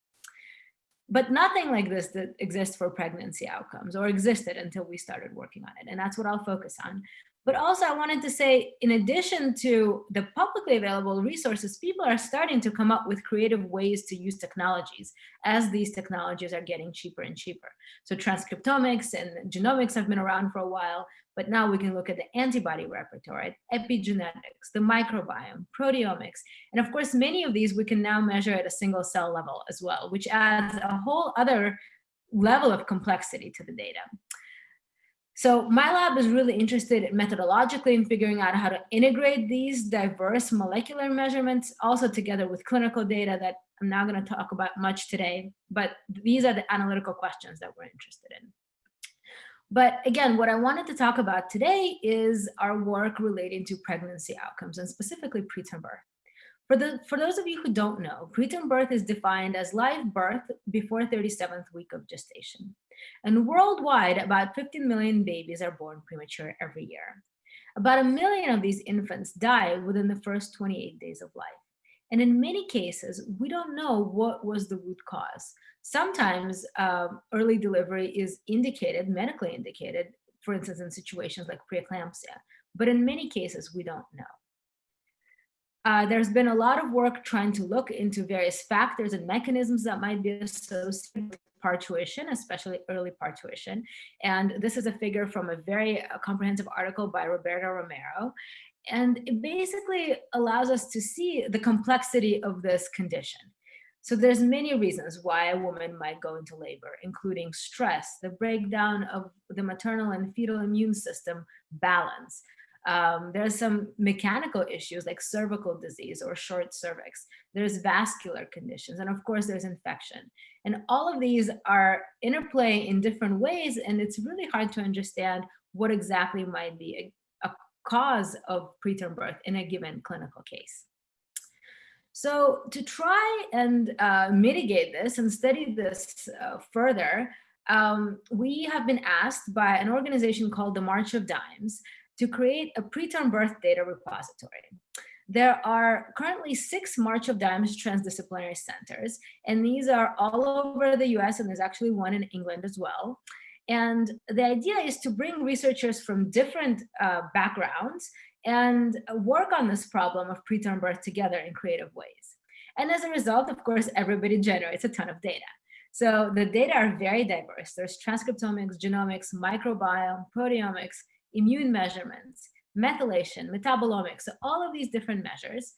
But nothing like this that exists for pregnancy outcomes or existed until we started working on it. And that's what I'll focus on. But also I wanted to say, in addition to the publicly available resources, people are starting to come up with creative ways to use technologies as these technologies are getting cheaper and cheaper. So transcriptomics and genomics have been around for a while, but now we can look at the antibody repertoire, epigenetics, the microbiome, proteomics. And of course, many of these we can now measure at a single cell level as well, which adds a whole other level of complexity to the data. So my lab is really interested methodologically in figuring out how to integrate these diverse molecular measurements also together with clinical data that I'm not going to talk about much today, but these are the analytical questions that we're interested in. But again, what I wanted to talk about today is our work relating to pregnancy outcomes and specifically preterm birth. For, the, for those of you who don't know, preterm birth is defined as live birth before 37th week of gestation. And worldwide, about 15 million babies are born premature every year. About a million of these infants die within the first 28 days of life. And in many cases, we don't know what was the root cause. Sometimes um, early delivery is indicated, medically indicated, for instance, in situations like preeclampsia. But in many cases, we don't know. Uh, there's been a lot of work trying to look into various factors and mechanisms that might be associated with parturition, especially early parturition. And this is a figure from a very uh, comprehensive article by Roberto Romero. And it basically allows us to see the complexity of this condition. So there's many reasons why a woman might go into labor, including stress, the breakdown of the maternal and fetal immune system balance, um, there's some mechanical issues like cervical disease or short cervix. There's vascular conditions, and of course there's infection. And all of these are interplay in different ways, and it's really hard to understand what exactly might be a, a cause of preterm birth in a given clinical case. So to try and uh, mitigate this and study this uh, further, um, we have been asked by an organization called the March of Dimes to create a preterm birth data repository. There are currently six March of Dimes transdisciplinary centers, and these are all over the US, and there's actually one in England as well. And the idea is to bring researchers from different uh, backgrounds and work on this problem of preterm birth together in creative ways. And as a result, of course, everybody generates a ton of data. So the data are very diverse. There's transcriptomics, genomics, microbiome, proteomics, immune measurements, methylation, metabolomics, so all of these different measures.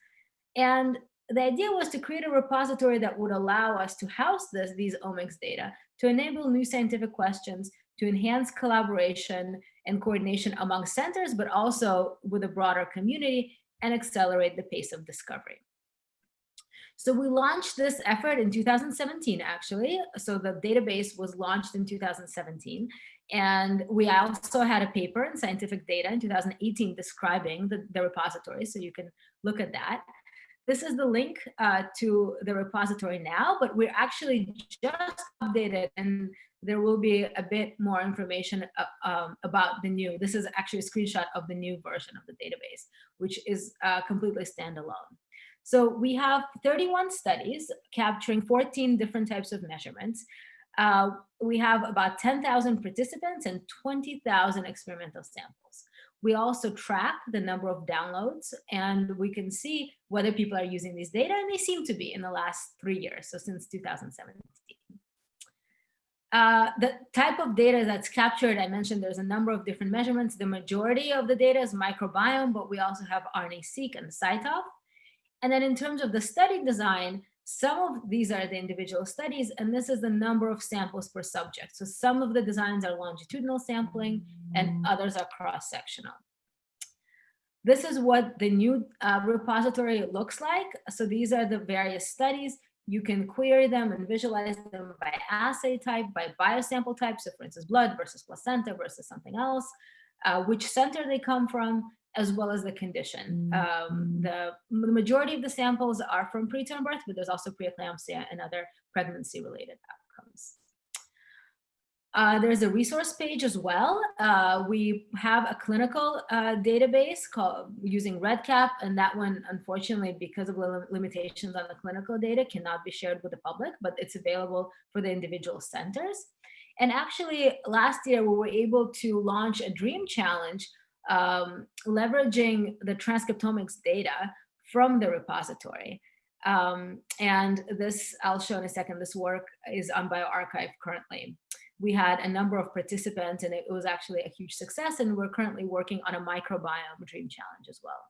And the idea was to create a repository that would allow us to house this, these omics data, to enable new scientific questions, to enhance collaboration and coordination among centers, but also with a broader community and accelerate the pace of discovery. So we launched this effort in 2017, actually. So the database was launched in 2017. And we also had a paper in scientific data in 2018 describing the, the repository, so you can look at that. This is the link uh, to the repository now, but we're actually just updated and there will be a bit more information uh, um, about the new, this is actually a screenshot of the new version of the database, which is uh, completely standalone. So we have 31 studies capturing 14 different types of measurements. Uh, we have about 10,000 participants and 20,000 experimental samples. We also track the number of downloads and we can see whether people are using these data and they seem to be in the last three years, so since 2017. Uh, the type of data that's captured, I mentioned there's a number of different measurements. The majority of the data is microbiome, but we also have RNA-seq and CyTOF. And then in terms of the study design, some of these are the individual studies, and this is the number of samples per subject. So some of the designs are longitudinal sampling and mm. others are cross-sectional. This is what the new uh, repository looks like. So these are the various studies. You can query them and visualize them by assay type, by biosample type. So for instance, blood versus placenta versus something else, uh, which center they come from, as well as the condition. Um, the, the majority of the samples are from preterm birth, but there's also preeclampsia and other pregnancy-related outcomes. Uh, there's a resource page as well. Uh, we have a clinical uh, database called using REDCap, and that one, unfortunately, because of lim limitations on the clinical data, cannot be shared with the public, but it's available for the individual centers. And actually, last year, we were able to launch a dream challenge um, leveraging the transcriptomics data from the repository. Um, and this, I'll show in a second, this work is on bioRxiv currently we had a number of participants and it was actually a huge success and we're currently working on a microbiome dream challenge as well.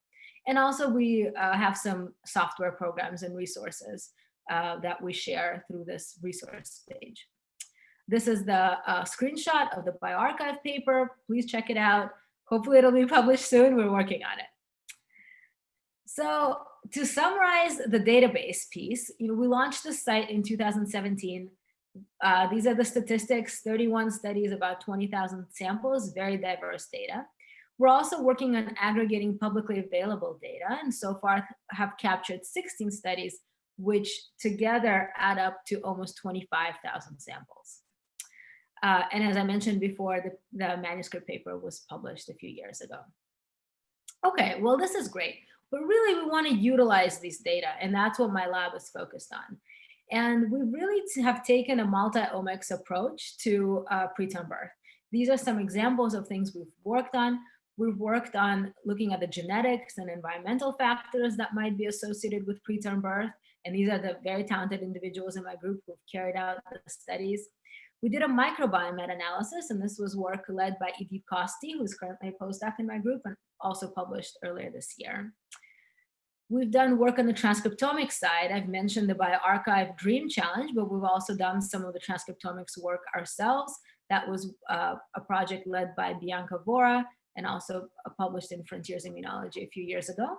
And also we uh, have some software programs and resources uh, that we share through this resource page. This is the uh, screenshot of the bioRxiv paper. Please check it out. Hopefully it'll be published soon. We're working on it. So to summarize the database piece, you know, we launched the site in 2017 uh, these are the statistics, 31 studies, about 20,000 samples, very diverse data. We're also working on aggregating publicly available data and so far have captured 16 studies, which together add up to almost 25,000 samples. Uh, and as I mentioned before, the, the manuscript paper was published a few years ago. Okay, well, this is great, but really we want to utilize these data and that's what my lab is focused on. And we really have taken a multi-omics approach to uh, preterm birth. These are some examples of things we've worked on. We've worked on looking at the genetics and environmental factors that might be associated with preterm birth. And these are the very talented individuals in my group who've carried out the studies. We did a microbiome meta-analysis, and this was work led by Idit Kosti, who's currently a postdoc in my group and also published earlier this year. We've done work on the transcriptomics side. I've mentioned the bioRxiv Dream Challenge, but we've also done some of the transcriptomics work ourselves. That was uh, a project led by Bianca Vora and also uh, published in Frontiers Immunology a few years ago.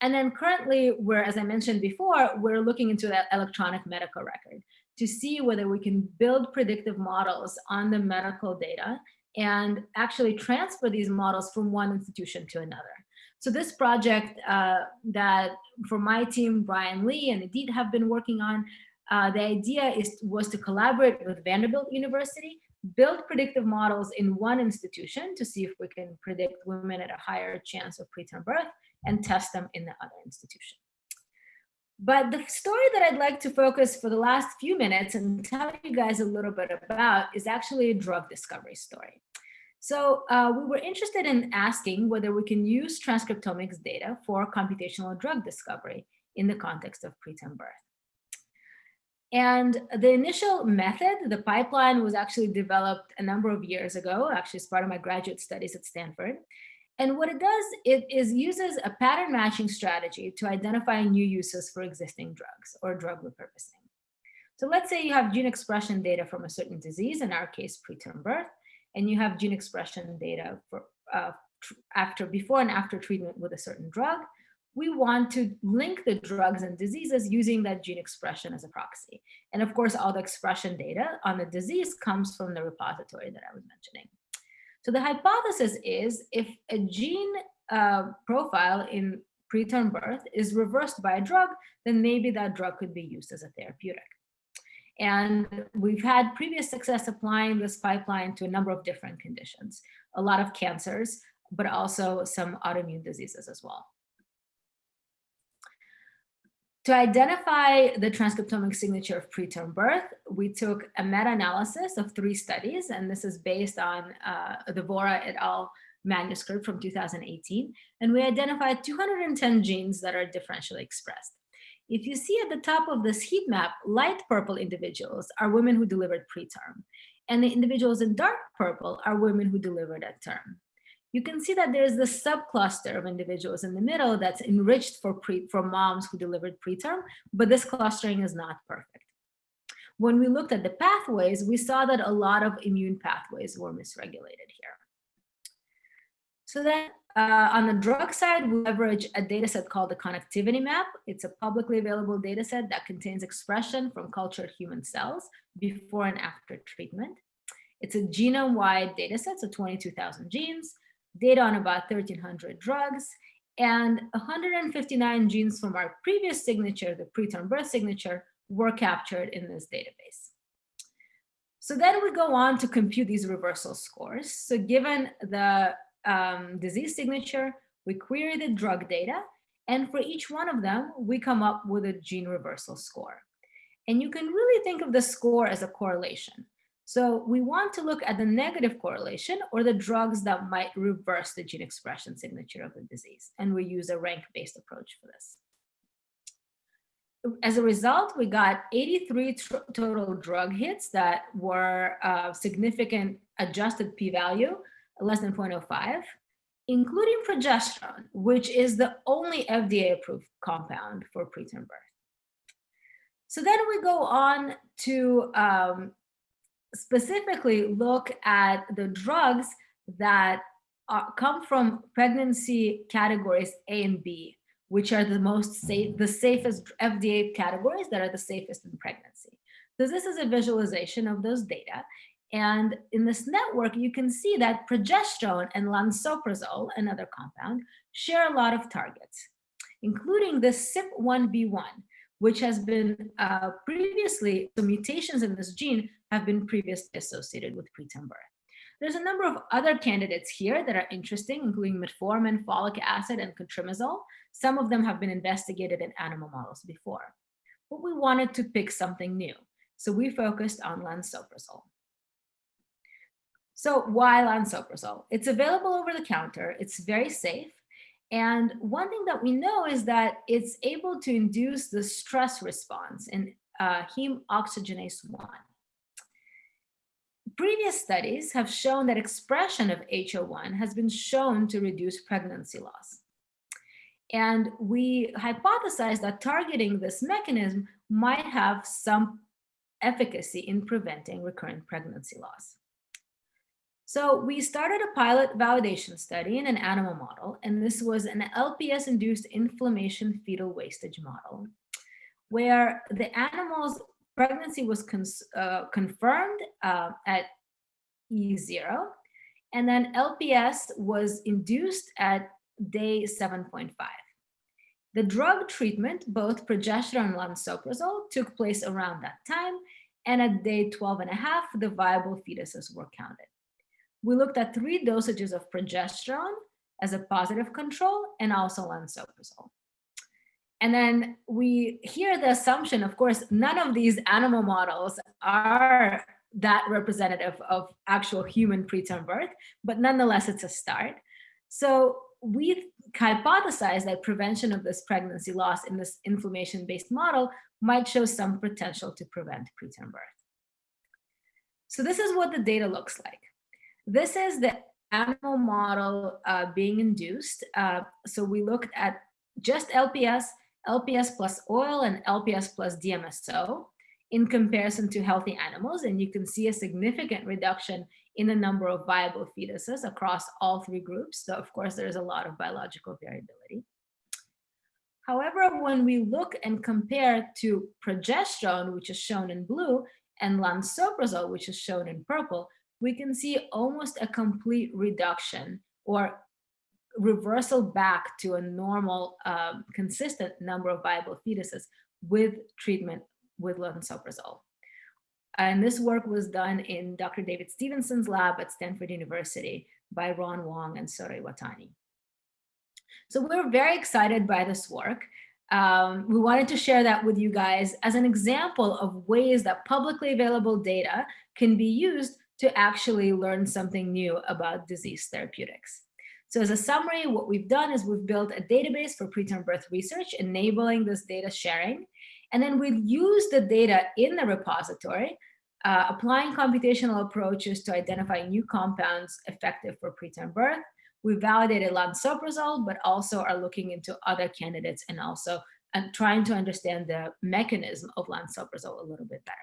And then currently, we're, as I mentioned before, we're looking into that electronic medical record to see whether we can build predictive models on the medical data and actually transfer these models from one institution to another. So this project uh, that for my team, Brian Lee and Idit have been working on, uh, the idea is was to collaborate with Vanderbilt University, build predictive models in one institution to see if we can predict women at a higher chance of preterm birth and test them in the other institution. But the story that I'd like to focus for the last few minutes and tell you guys a little bit about is actually a drug discovery story. So uh, we were interested in asking whether we can use transcriptomics data for computational drug discovery in the context of preterm birth. And the initial method, the pipeline was actually developed a number of years ago, actually as part of my graduate studies at Stanford. And what it does, it is uses a pattern matching strategy to identify new uses for existing drugs or drug repurposing. So let's say you have gene expression data from a certain disease, in our case, preterm birth, and you have gene expression data for uh, after before and after treatment with a certain drug, we want to link the drugs and diseases using that gene expression as a proxy. And of course, all the expression data on the disease comes from the repository that I was mentioning. So the hypothesis is if a gene uh, profile in preterm birth is reversed by a drug, then maybe that drug could be used as a therapeutic. And we've had previous success applying this pipeline to a number of different conditions, a lot of cancers, but also some autoimmune diseases as well. To identify the transcriptomic signature of preterm birth, we took a meta-analysis of three studies, and this is based on uh, the Vora et al. manuscript from 2018, and we identified 210 genes that are differentially expressed. If you see at the top of this heat map, light purple individuals are women who delivered preterm, and the individuals in dark purple are women who delivered at term. You can see that there's this subcluster of individuals in the middle that's enriched for, pre, for moms who delivered preterm, but this clustering is not perfect. When we looked at the pathways, we saw that a lot of immune pathways were misregulated here. So then uh, on the drug side, we leverage a data set called the connectivity map. It's a publicly available data set that contains expression from cultured human cells before and after treatment. It's a genome-wide data set, so 22,000 genes. Data on about 1,300 drugs, and 159 genes from our previous signature, the preterm birth signature, were captured in this database. So then we go on to compute these reversal scores. So given the um, disease signature, we query the drug data, and for each one of them, we come up with a gene reversal score. And you can really think of the score as a correlation. So we want to look at the negative correlation or the drugs that might reverse the gene expression signature of the disease. And we use a rank-based approach for this. As a result, we got 83 total drug hits that were uh, significant adjusted p-value, less than 0.05, including progesterone, which is the only FDA-approved compound for preterm birth. So then we go on to um, specifically look at the drugs that are, come from pregnancy categories A and B, which are the most safe, the safest FDA categories that are the safest in pregnancy. So this is a visualization of those data. And in this network, you can see that progesterone and lansoprazole, another compound, share a lot of targets, including the CYP1B1, which has been uh, previously, the mutations in this gene have been previously associated with preterm birth. There's a number of other candidates here that are interesting, including metformin, folic acid, and cotrimoxazole. Some of them have been investigated in animal models before. But we wanted to pick something new, so we focused on lansoprazole. So why lansoprazole? It's available over the counter, it's very safe, and one thing that we know is that it's able to induce the stress response in uh, heme oxygenase 1. Previous studies have shown that expression of HO1 has been shown to reduce pregnancy loss. And we hypothesized that targeting this mechanism might have some efficacy in preventing recurrent pregnancy loss. So we started a pilot validation study in an animal model, and this was an LPS-induced inflammation fetal wastage model, where the animal's pregnancy was uh, confirmed uh, at E0, and then LPS was induced at day 7.5. The drug treatment, both progesterone and lansoprazole, took place around that time, and at day 12 and a half, the viable fetuses were counted we looked at three dosages of progesterone as a positive control and also lansoprazole. And then we hear the assumption, of course, none of these animal models are that representative of actual human preterm birth, but nonetheless, it's a start. So we hypothesized that prevention of this pregnancy loss in this inflammation-based model might show some potential to prevent preterm birth. So this is what the data looks like. This is the animal model uh, being induced. Uh, so we looked at just LPS, LPS plus oil, and LPS plus DMSO in comparison to healthy animals. And you can see a significant reduction in the number of viable fetuses across all three groups. So of course, there's a lot of biological variability. However, when we look and compare to progesterone, which is shown in blue, and lansoprazole, which is shown in purple, we can see almost a complete reduction or reversal back to a normal, um, consistent number of viable fetuses with treatment with lansoprazole. And this work was done in Dr. David Stevenson's lab at Stanford University by Ron Wong and Sota Iwatani. So we're very excited by this work. Um, we wanted to share that with you guys as an example of ways that publicly available data can be used to actually learn something new about disease therapeutics. So as a summary, what we've done is we've built a database for preterm birth research, enabling this data sharing. And then we've used the data in the repository, uh, applying computational approaches to identify new compounds effective for preterm birth. We validated lansoprazole, but also are looking into other candidates and also and trying to understand the mechanism of lansoprazole a little bit better.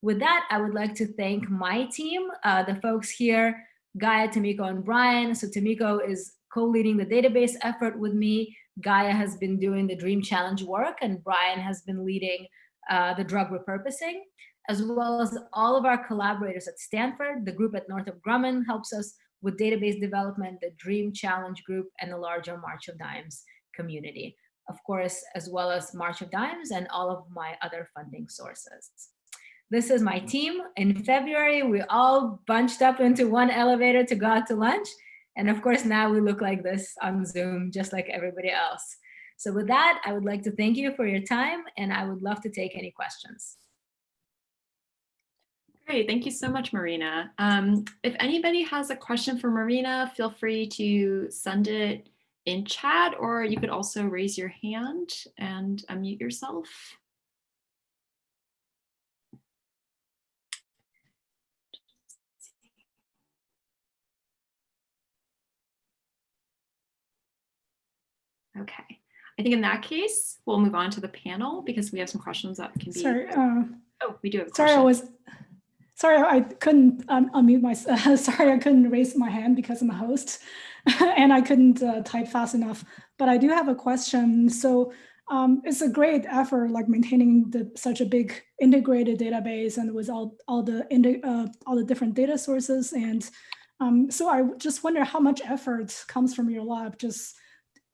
With that, I would like to thank my team, uh, the folks here, Gaia, Tomiko, and Brian. So Tomiko is co-leading the database effort with me. Gaia has been doing the Dream Challenge work, and Brian has been leading uh, the drug repurposing, as well as all of our collaborators at Stanford. The group at Northrop Grumman helps us with database development, the DREAM Challenge Group, and the larger March of Dimes community. Of course, as well as March of Dimes and all of my other funding sources. This is my team. In February, we all bunched up into one elevator to go out to lunch. And of course, now we look like this on Zoom, just like everybody else. So with that, I would like to thank you for your time and I would love to take any questions. Great, thank you so much, Marina. Um, if anybody has a question for Marina, feel free to send it in chat, or you could also raise your hand and unmute yourself. Okay, I think in that case, we'll move on to the panel because we have some questions that can be. Sorry, uh, Oh, we do have sorry, I was, sorry, I couldn't um, unmute myself. sorry, I couldn't raise my hand because I'm a host and I couldn't uh, type fast enough. But I do have a question. So um, it's a great effort, like maintaining the, such a big integrated database and with all, all the uh, all the different data sources. And um, so I just wonder how much effort comes from your lab just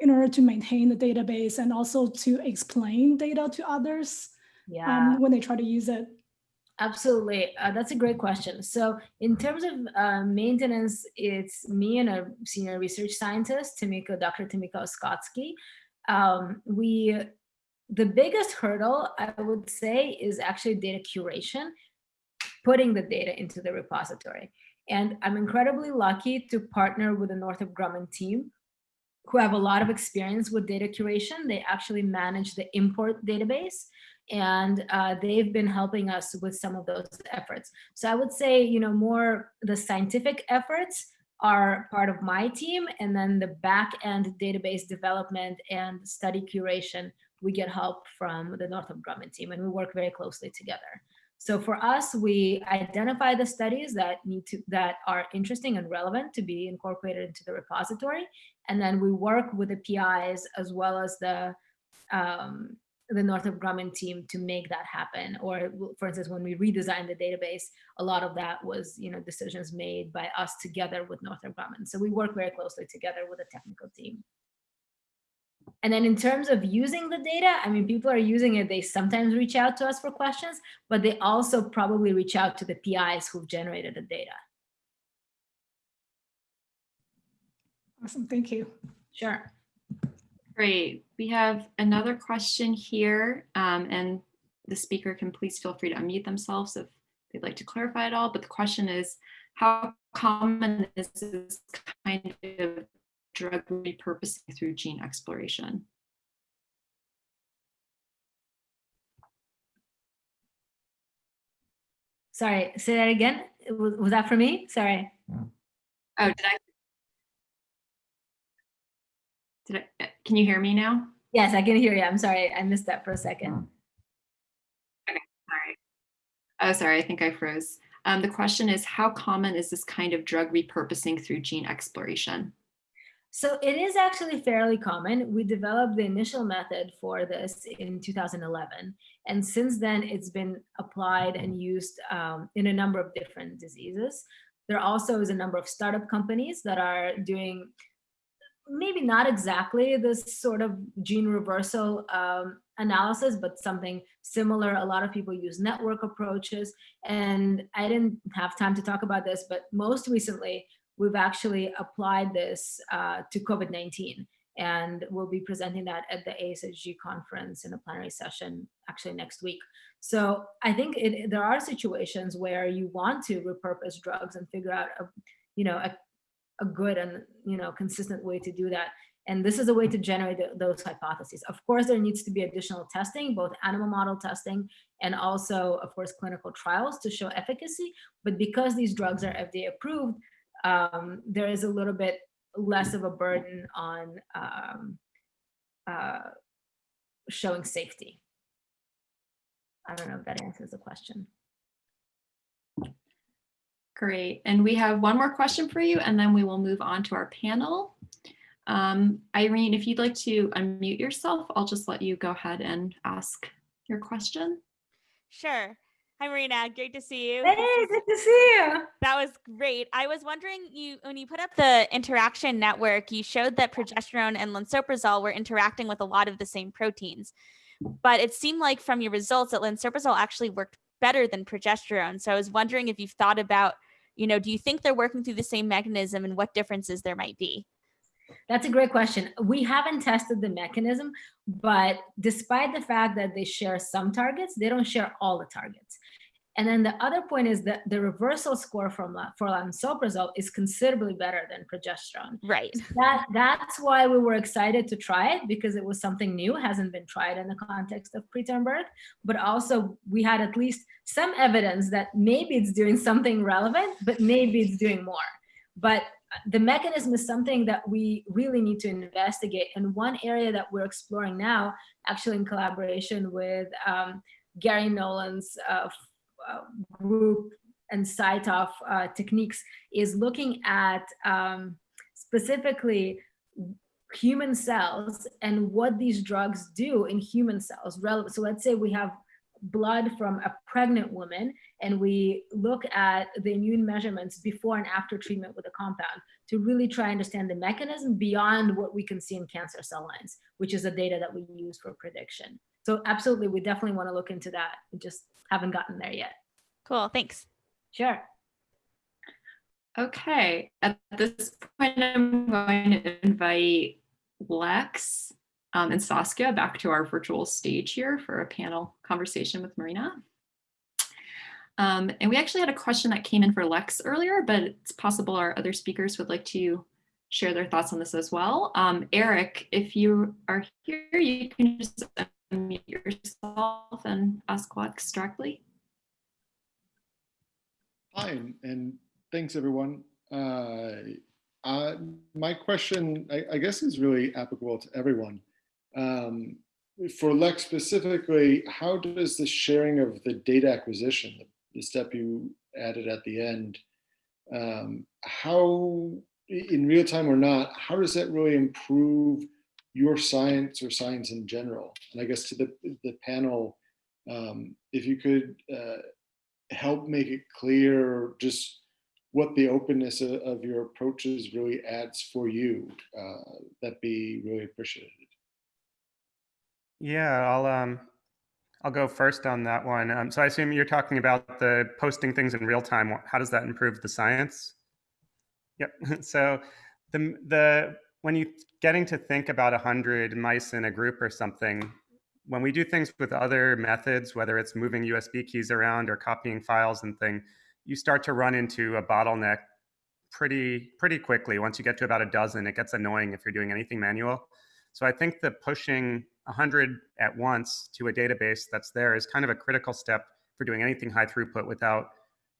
in order to maintain the database and also to explain data to others Yeah. um, when they try to use it. Absolutely. Uh, that's a great question. So in terms of uh, maintenance, it's me and a senior research scientist, Tomiko, Dr. Tomiko Oskotsky. Um, we, the biggest hurdle, I would say, is actually data curation, putting the data into the repository. And I'm incredibly lucky to partner with the Northrop Grumman team who have a lot of experience with data curation. They actually manage the ImmPort database and uh, they've been helping us with some of those efforts. So I would say, you know, more the scientific efforts are part of my team, and then the back end database development and study curation, we get help from the Northrop Grumman team, and we work very closely together. So for us, we identify the studies that need to that are interesting and relevant to be incorporated into the repository, and then we work with the PIs as well as the um, the Northrop Grumman team to make that happen. Or for instance, when we redesigned the database, a lot of that was you know decisions made by us together with Northrop Grumman. So we work very closely together with the technical team. And then in terms of using the data, I mean, people are using it. They sometimes reach out to us for questions, but they also probably reach out to the PIs who've generated the data. Awesome, thank you. Sure. Great. We have another question here, um, and the speaker can please feel free to unmute themselves if they'd like to clarify it all. But the question is, how common is this kind of drug repurposing through gene exploration? Sorry, say that again. Was, was that for me? Sorry. Oh, did I? Did I, uh, can you hear me now? Yes, I can hear you. I'm sorry. I missed that for a second. Okay, Sorry. Oh, sorry, I think I froze. Um, the question is, how common is this kind of drug repurposing through gene exploration? So it is actually fairly common. We developed the initial method for this in 2011. And since then, it's been applied and used um, in a number of different diseases. There also is a number of startup companies that are doing maybe not exactly this sort of gene reversal um, analysis, but something similar. A lot of people use network approaches. And I didn't have time to talk about this, but most recently, we've actually applied this uh, to COVID-19 and we'll be presenting that at the ASHG conference in a plenary session actually next week. So I think it, there are situations where you want to repurpose drugs and figure out a, you know, a, a good and you know consistent way to do that. And this is a way to generate those hypotheses. Of course, there needs to be additional testing, both animal model testing and also, of course, clinical trials to show efficacy. But because these drugs are FDA approved, um, there is a little bit less of a burden on um, uh, showing safety. I don't know if that answers the question. Great. And we have one more question for you, and then we will move on to our panel. Um, Irene, if you'd like to unmute yourself, I'll just let you go ahead and ask your question. Sure. Hi, Marina. Great to see you. Hey, good to see you. That was great. I was wondering, you when you put up the interaction network, you showed that progesterone and lansoprazole were interacting with a lot of the same proteins, but it seemed like from your results that lansoprazole actually worked better than progesterone. So I was wondering if you've thought about, you know, do you think they're working through the same mechanism and what differences there might be? That's a great question. We haven't tested the mechanism, but despite the fact that they share some targets, they don't share all the targets. And then the other point is that the reversal score from for lansoprazole is considerably better than progesterone. Right. That that's why we were excited to try it because it was something new, hasn't been tried in the context of preterm birth. But also we had at least some evidence that maybe it's doing something relevant, but maybe it's doing more. But the mechanism is something that we really need to investigate. And one area that we're exploring now, actually in collaboration with um, Gary Nolan's uh, uh, group and CyTOF uh, techniques is looking at um, specifically human cells and what these drugs do in human cells. So let's say we have blood from a pregnant woman and we look at the immune measurements before and after treatment with a compound to really try and understand the mechanism beyond what we can see in cancer cell lines, which is the data that we use for prediction. So absolutely, we definitely want to look into that. We just haven't gotten there yet. Cool, thanks. Sure. Okay, at this point, I'm going to invite Lex um, and Saskia back to our virtual stage here for a panel conversation with Marina. Um, and we actually had a question that came in for Lex earlier, but it's possible our other speakers would like to share their thoughts on this as well. Um, Eric, if you are here, you can just unmute yourself and ask Lex directly. Hi, and thanks everyone. Uh, uh, my question, I, I, guess, is really applicable to everyone. Um, for Lex specifically, how does the sharing of the data acquisition, the, the step you added at the end, um, how, in real time or not, how does that really improve your science or science in general? And I guess to the, the panel, um, if you could uh, help make it clear just what the openness of, of your approaches really adds for you, uh, that'd be really appreciated. Yeah, I'll um, I'll go first on that one. Um, so I assume you're talking about the posting things in real time. How does that improve the science? Yep. so the the when you're getting to think about a hundred mice in a group or something, when we do things with other methods, whether it's moving USB keys around or copying files and thing, you start to run into a bottleneck pretty pretty quickly. Once you get to about a dozen, it gets annoying if you're doing anything manual. So I think the pushing 100 at once to a database that's there is kind of a critical step for doing anything high throughput without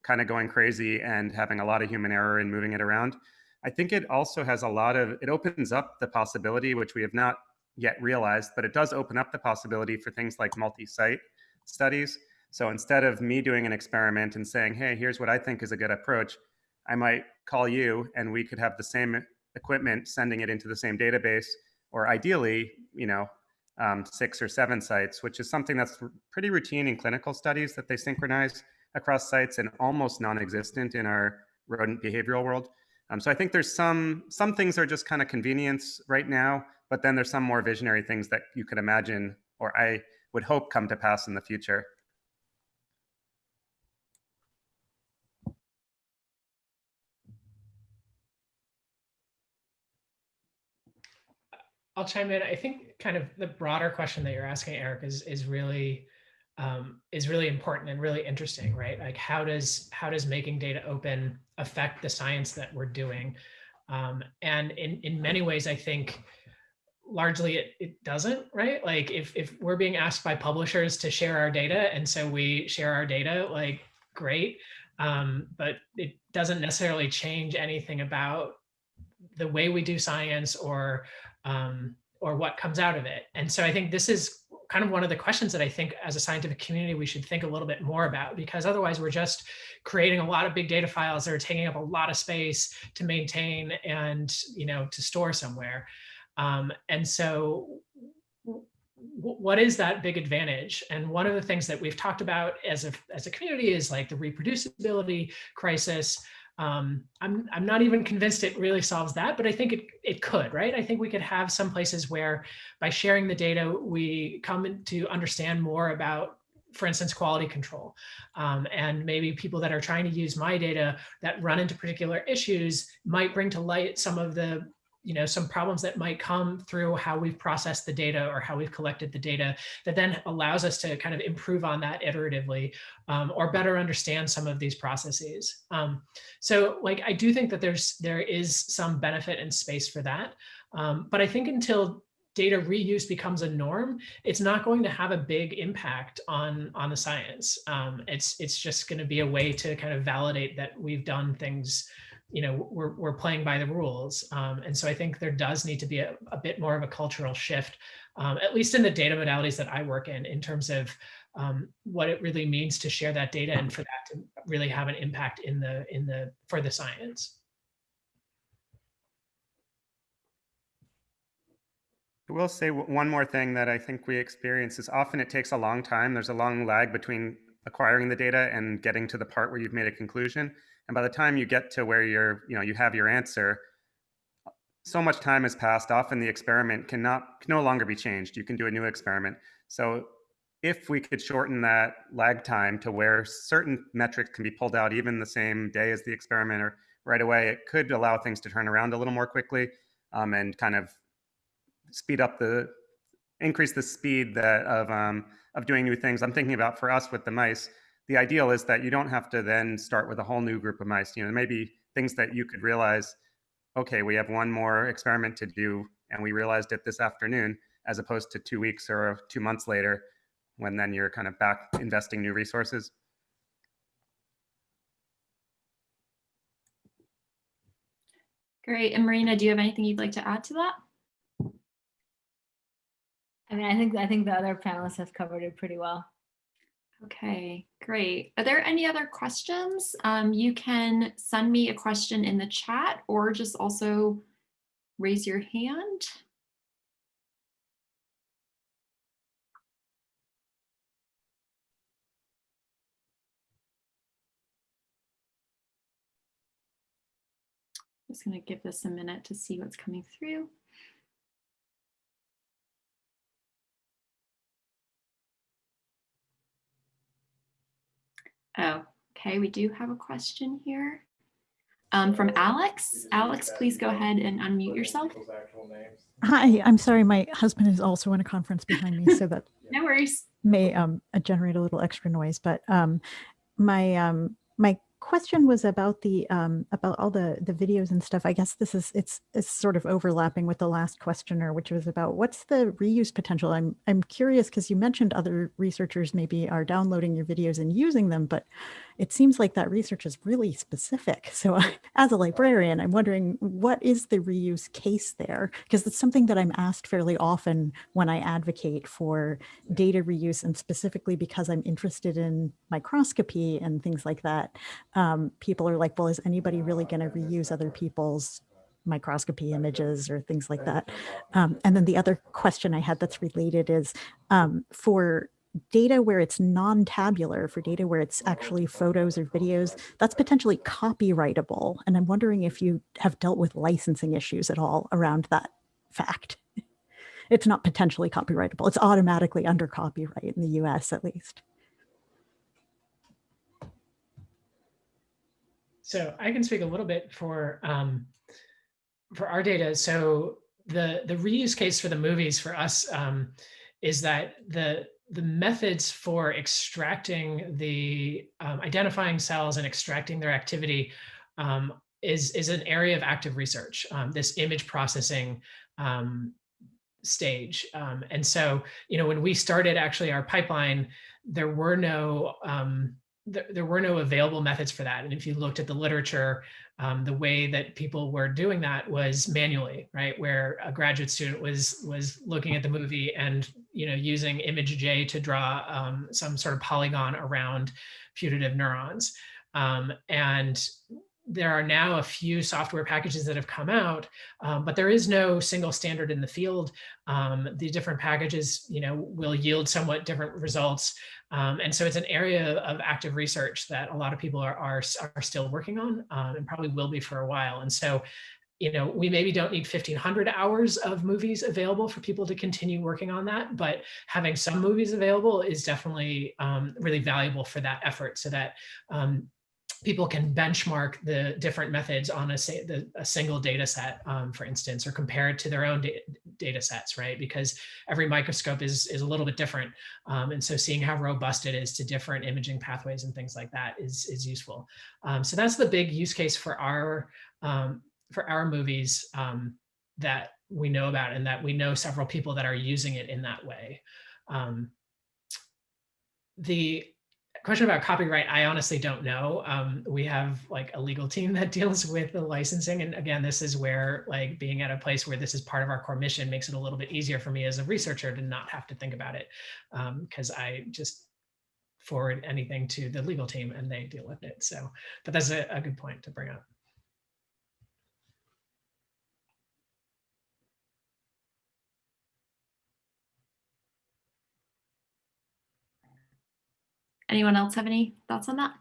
kind of going crazy and having a lot of human error and moving it around. I think it also has a lot of, it opens up the possibility, which we have not yet realized, but it does open up the possibility for things like multi-site studies. So instead of me doing an experiment and saying, hey, here's what I think is a good approach, I might call you and we could have the same equipment sending it into the same database, or ideally, you know, um, six or seven sites, which is something that's pretty routine in clinical studies that they synchronize across sites and almost non-existent in our rodent behavioral world. Um, so I think there's some some things are just kind of convenience right now, but then there's some more visionary things that you could imagine or I would hope come to pass in the future. I'll chime in. I think kind of the broader question that you're asking, Eric, is is really um, is really important and really interesting, right? Like how does how does making data open affect the science that we're doing? Um, and in in many ways, I think largely it, it doesn't, right? Like if if we're being asked by publishers to share our data, and so we share our data, like great, um, but it doesn't necessarily change anything about the way we do science or um, or what comes out of it. And so I think this is kind of one of the questions that I think as a scientific community, we should think a little bit more about because otherwise we're just creating a lot of big data files that are taking up a lot of space to maintain and, you know, to store somewhere. Um, and so what is that big advantage? And one of the things that we've talked about as a, as a community is like the reproducibility crisis. Um, I'm, I'm not even convinced it really solves that, but I think it, it could, right? I think we could have some places where by sharing the data, we come to understand more about for instance, quality control. Um, and maybe people that are trying to use my data that run into particular issues might bring to light some of the you know, some problems that might come through how we've processed the data or how we've collected the data that then allows us to kind of improve on that iteratively um, or better understand some of these processes. Um, so like, I do think that there's, there is some benefit and space for that. Um, but I think until data reuse becomes a norm, it's not going to have a big impact on, on the science. Um, it's, it's just gonna be a way to kind of validate that we've done things you know, we're, we're playing by the rules. Um, and so I think there does need to be a, a bit more of a cultural shift, um, at least in the data modalities that I work in, in terms of um, what it really means to share that data and for that to really have an impact in the, in the, for the science. I will say one more thing that I think we experience is often it takes a long time. There's a long lag between acquiring the data and getting to the part where you've made a conclusion. And by the time you get to where you're, you know, you have your answer, so much time has passed. Often the experiment cannot can no longer be changed. You can do a new experiment. So if we could shorten that lag time to where certain metrics can be pulled out even the same day as the experiment or right away, it could allow things to turn around a little more quickly um, and kind of speed up the increase the speed that of um, of doing new things. I'm thinking about for us with the mice the ideal is that you don't have to then start with a whole new group of mice. You know, maybe things that you could realize, okay, we have one more experiment to do, and we realized it this afternoon, as opposed to two weeks or two months later, when then you're kind of back investing new resources. Great. And Marina, do you have anything you'd like to add to that? I mean, I think I think the other panelists have covered it pretty well. Okay, great. Are there any other questions? Um, you can send me a question in the chat or just also raise your hand. Just going to give this a minute to see what's coming through. Oh, okay, we do have a question here um, from Alex. Alex, please go ahead and unmute yourself. Hi, I'm sorry, my husband is also in a conference behind me, so that no worries. may um, generate a little extra noise. But um, my um, my question was about the um, about all the the videos and stuff. I guess this is it's it's sort of overlapping with the last questioner, which was about what's the reuse potential. I'm I'm curious because you mentioned other researchers maybe are downloading your videos and using them, but it seems like that research is really specific. So as a librarian, I'm wondering what is the reuse case there? Because it's something that I'm asked fairly often when I advocate for data reuse and specifically because I'm interested in microscopy and things like that. Um, people are like, well, is anybody really going to reuse other people's microscopy images or things like that. Um, and then the other question I had that's related is um, for data where it's non-tabular, for data where it's actually photos or videos, that's potentially copyrightable. And I'm wondering if you have dealt with licensing issues at all around that fact. It's not potentially copyrightable. It's automatically under copyright in the US at least. So I can speak a little bit for um, for our data. So the the reuse case for the movies for us um, is that the the methods for extracting the um, identifying cells and extracting their activity um, is, is an area of active research, um, this image processing um, stage. Um, and so, you know, when we started actually our pipeline, there were no there, were no available methods for that. And if you looked at the literature, um, the way that people were doing that was manually, right? Where a graduate student was was looking at the movie and you know using ImageJ to draw um, some sort of polygon around putative neurons. Um, and there are now a few software packages that have come out, um, but there is no single standard in the field. Um, the different packages, you know, will yield somewhat different results. Um, and so it's an area of active research that a lot of people are, are, are still working on um, and probably will be for a while. And so you know, we maybe don't need 1500 hours of movies available for people to continue working on that, but having some movies available is definitely um, really valuable for that effort so that um, people can benchmark the different methods on a, say, the, a single data set, um, for instance, or compare it to their own da data sets, right? Because every microscope is, is a little bit different. Um, and so seeing how robust it is to different imaging pathways and things like that is, is useful. Um, so that's the big use case for our um, for our movies um, that we know about and that we know several people that are using it in that way. Um, the question about copyright, I honestly don't know. Um, we have like a legal team that deals with the licensing. And again, this is where like being at a place where this is part of our core mission makes it a little bit easier for me as a researcher to not have to think about it because um, I just forward anything to the legal team and they deal with it. So, but that's a, a good point to bring up. Anyone else have any thoughts on that?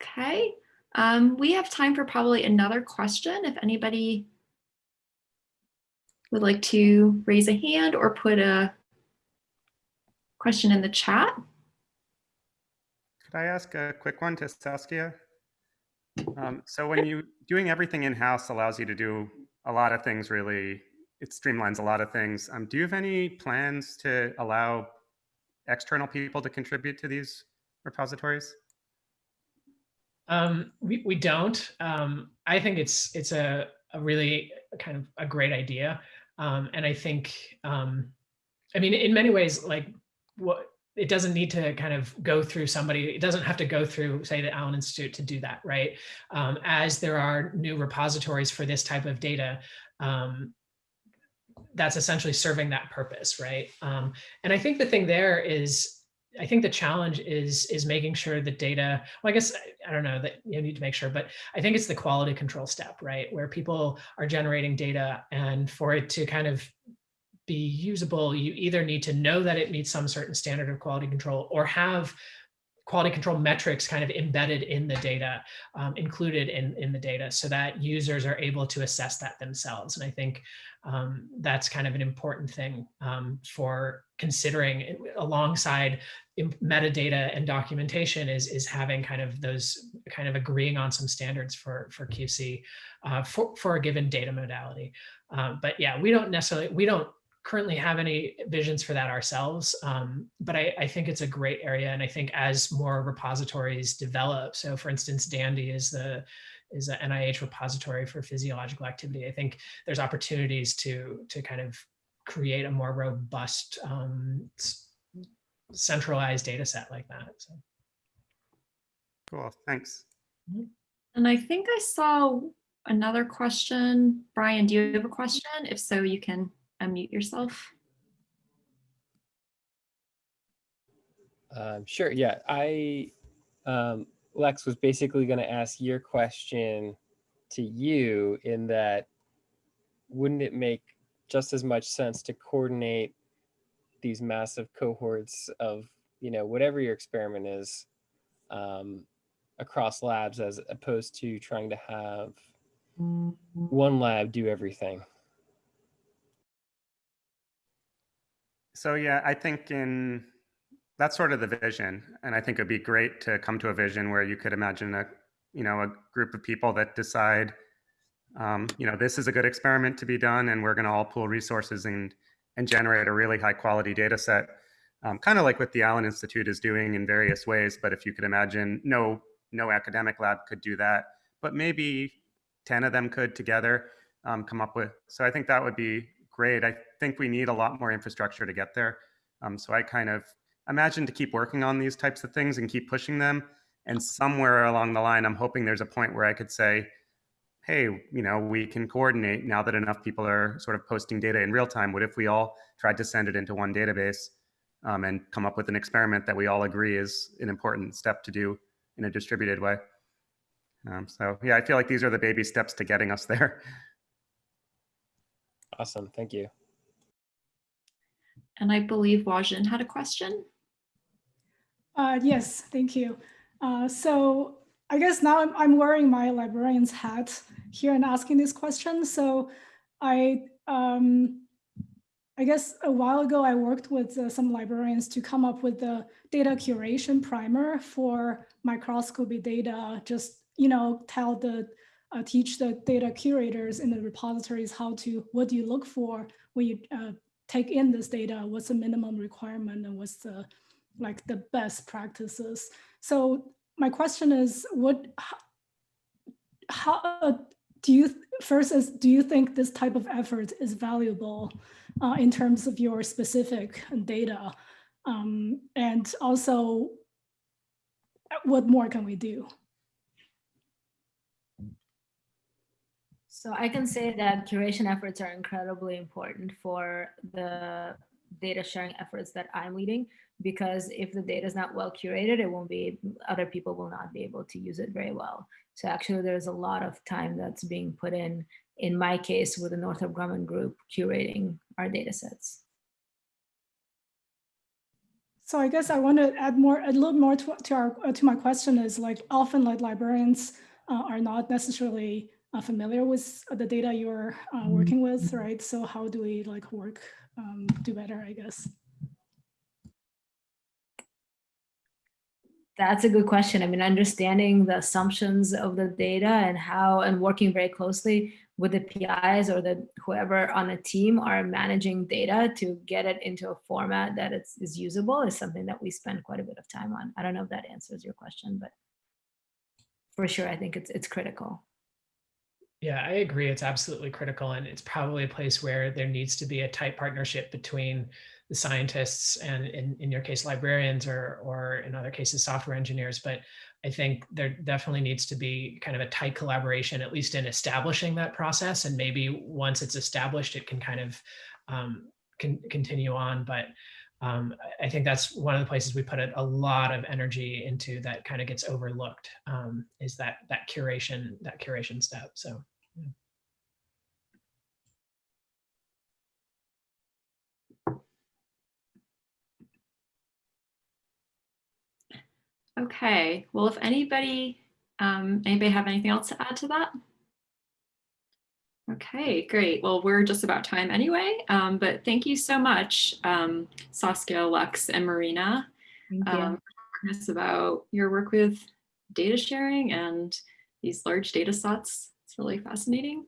Okay, um, we have time for probably another question. If anybody would like to raise a hand or put a question in the chat. Could I ask a quick one to Saskia? Um, so when you doing everything in-house allows you to do a lot of things really, it streamlines a lot of things. Um, do you have any plans to allow external people to contribute to these repositories? Um, we, we don't. Um, I think it's it's a, a really kind of a great idea. Um, and I think, um, I mean, in many ways, like what it doesn't need to kind of go through somebody. It doesn't have to go through, say, the Allen Institute to do that, right? Um, as there are new repositories for this type of data, um, that's essentially serving that purpose, right? Um, and I think the thing there is, I think the challenge is is making sure the data. Well, I guess I don't know that you need to make sure, but I think it's the quality control step, right? Where people are generating data, and for it to kind of be usable, you either need to know that it meets some certain standard of quality control or have quality control metrics kind of embedded in the data, um, included in, in the data so that users are able to assess that themselves. And I think um, that's kind of an important thing um, for considering alongside metadata and documentation is, is having kind of those kind of agreeing on some standards for, for QC uh, for, for a given data modality. Um, but yeah, we don't necessarily, we don't currently have any visions for that ourselves, um, but I, I, think it's a great area. And I think as more repositories develop, so for instance, DANDI is the is an NIH repository for physiological activity. I think there's opportunities to to kind of create a more robust, um, centralized data set like that. So. Cool, thanks. Mm-hmm. And I think I saw another question. Brian, do you have a question? If so, you can unmute yourself? Um, sure. Yeah, I um, Lex was basically going to ask your question to you in that wouldn't it make just as much sense to coordinate these massive cohorts of you know whatever your experiment is um, across labs as opposed to trying to have one lab do everything So yeah, I think in that's sort of the vision, and I think it'd be great to come to a vision where you could imagine a you know a group of people that decide, um, you know, this is a good experiment to be done, and we're going to all pool resources and and generate a really high quality data set, um, kind of like what the Allen Institute is doing in various ways. But if you could imagine, no no academic lab could do that, but maybe ten of them could together um, come up with. So I think that would be great. I think we need a lot more infrastructure to get there. Um, so I kind of imagine to keep working on these types of things and keep pushing them. And somewhere along the line, I'm hoping there's a point where I could say, hey, you know, we can coordinate now that enough people are sort of posting data in real time. What if we all tried to send it into one database um, and come up with an experiment that we all agree is an important step to do in a distributed way? Um, so yeah, I feel like these are the baby steps to getting us there. Awesome. Thank you. And I believe Wajin had a question. Uh, yes, thank you. Uh, so I guess now I'm, I'm wearing my librarian's hat here and asking this question. So I, um, I guess a while ago, I worked with uh, some librarians to come up with the data curation primer for microscopy data, just, you know, tell the, uh, teach the data curators in the repositories how to, what do you look for when you uh, take in this data, what's the minimum requirement and what's the, like the best practices. So my question is, what, how, uh, do you, first is, do you think this type of effort is valuable uh, in terms of your specific data? Um, and also, what more can we do? So I can say that curation efforts are incredibly important for the data sharing efforts that I'm leading because if the data is not well curated, it won't be, other people will not be able to use it very well. So actually there's a lot of time that's being put in, in my case with the Northrop Grumman group curating our data sets. So I guess I want to add more, a little more to, to, our, to my question is like often like librarians uh, are not necessarily uh, familiar with the data you're uh, working with, right? So how do we like work, um, do better, I guess? That's a good question. I mean, understanding the assumptions of the data and how, and working very closely with the PIs or the whoever on a team are managing data to get it into a format that it's, is usable is something that we spend quite a bit of time on. I don't know if that answers your question, but for sure, I think it's it's critical. Yeah, I agree. It's absolutely critical. And it's probably a place where there needs to be a tight partnership between the scientists and in, in your case, librarians or, or in other cases, software engineers. But I think there definitely needs to be kind of a tight collaboration, at least in establishing that process. And maybe once it's established, it can kind of um, can continue on. But um, I think that's one of the places we put a, lot of energy into that kind of gets overlooked um, is that that curation, that curation step. So. Yeah. Okay, well, if anybody, um, anybody have anything else to add to that? Okay, great. Well, we're just about time anyway, um, but thank you so much, um, Saskia, Lex, and Marina, Thank you. um, us about your work with data sharing and these large data sets. It's really fascinating.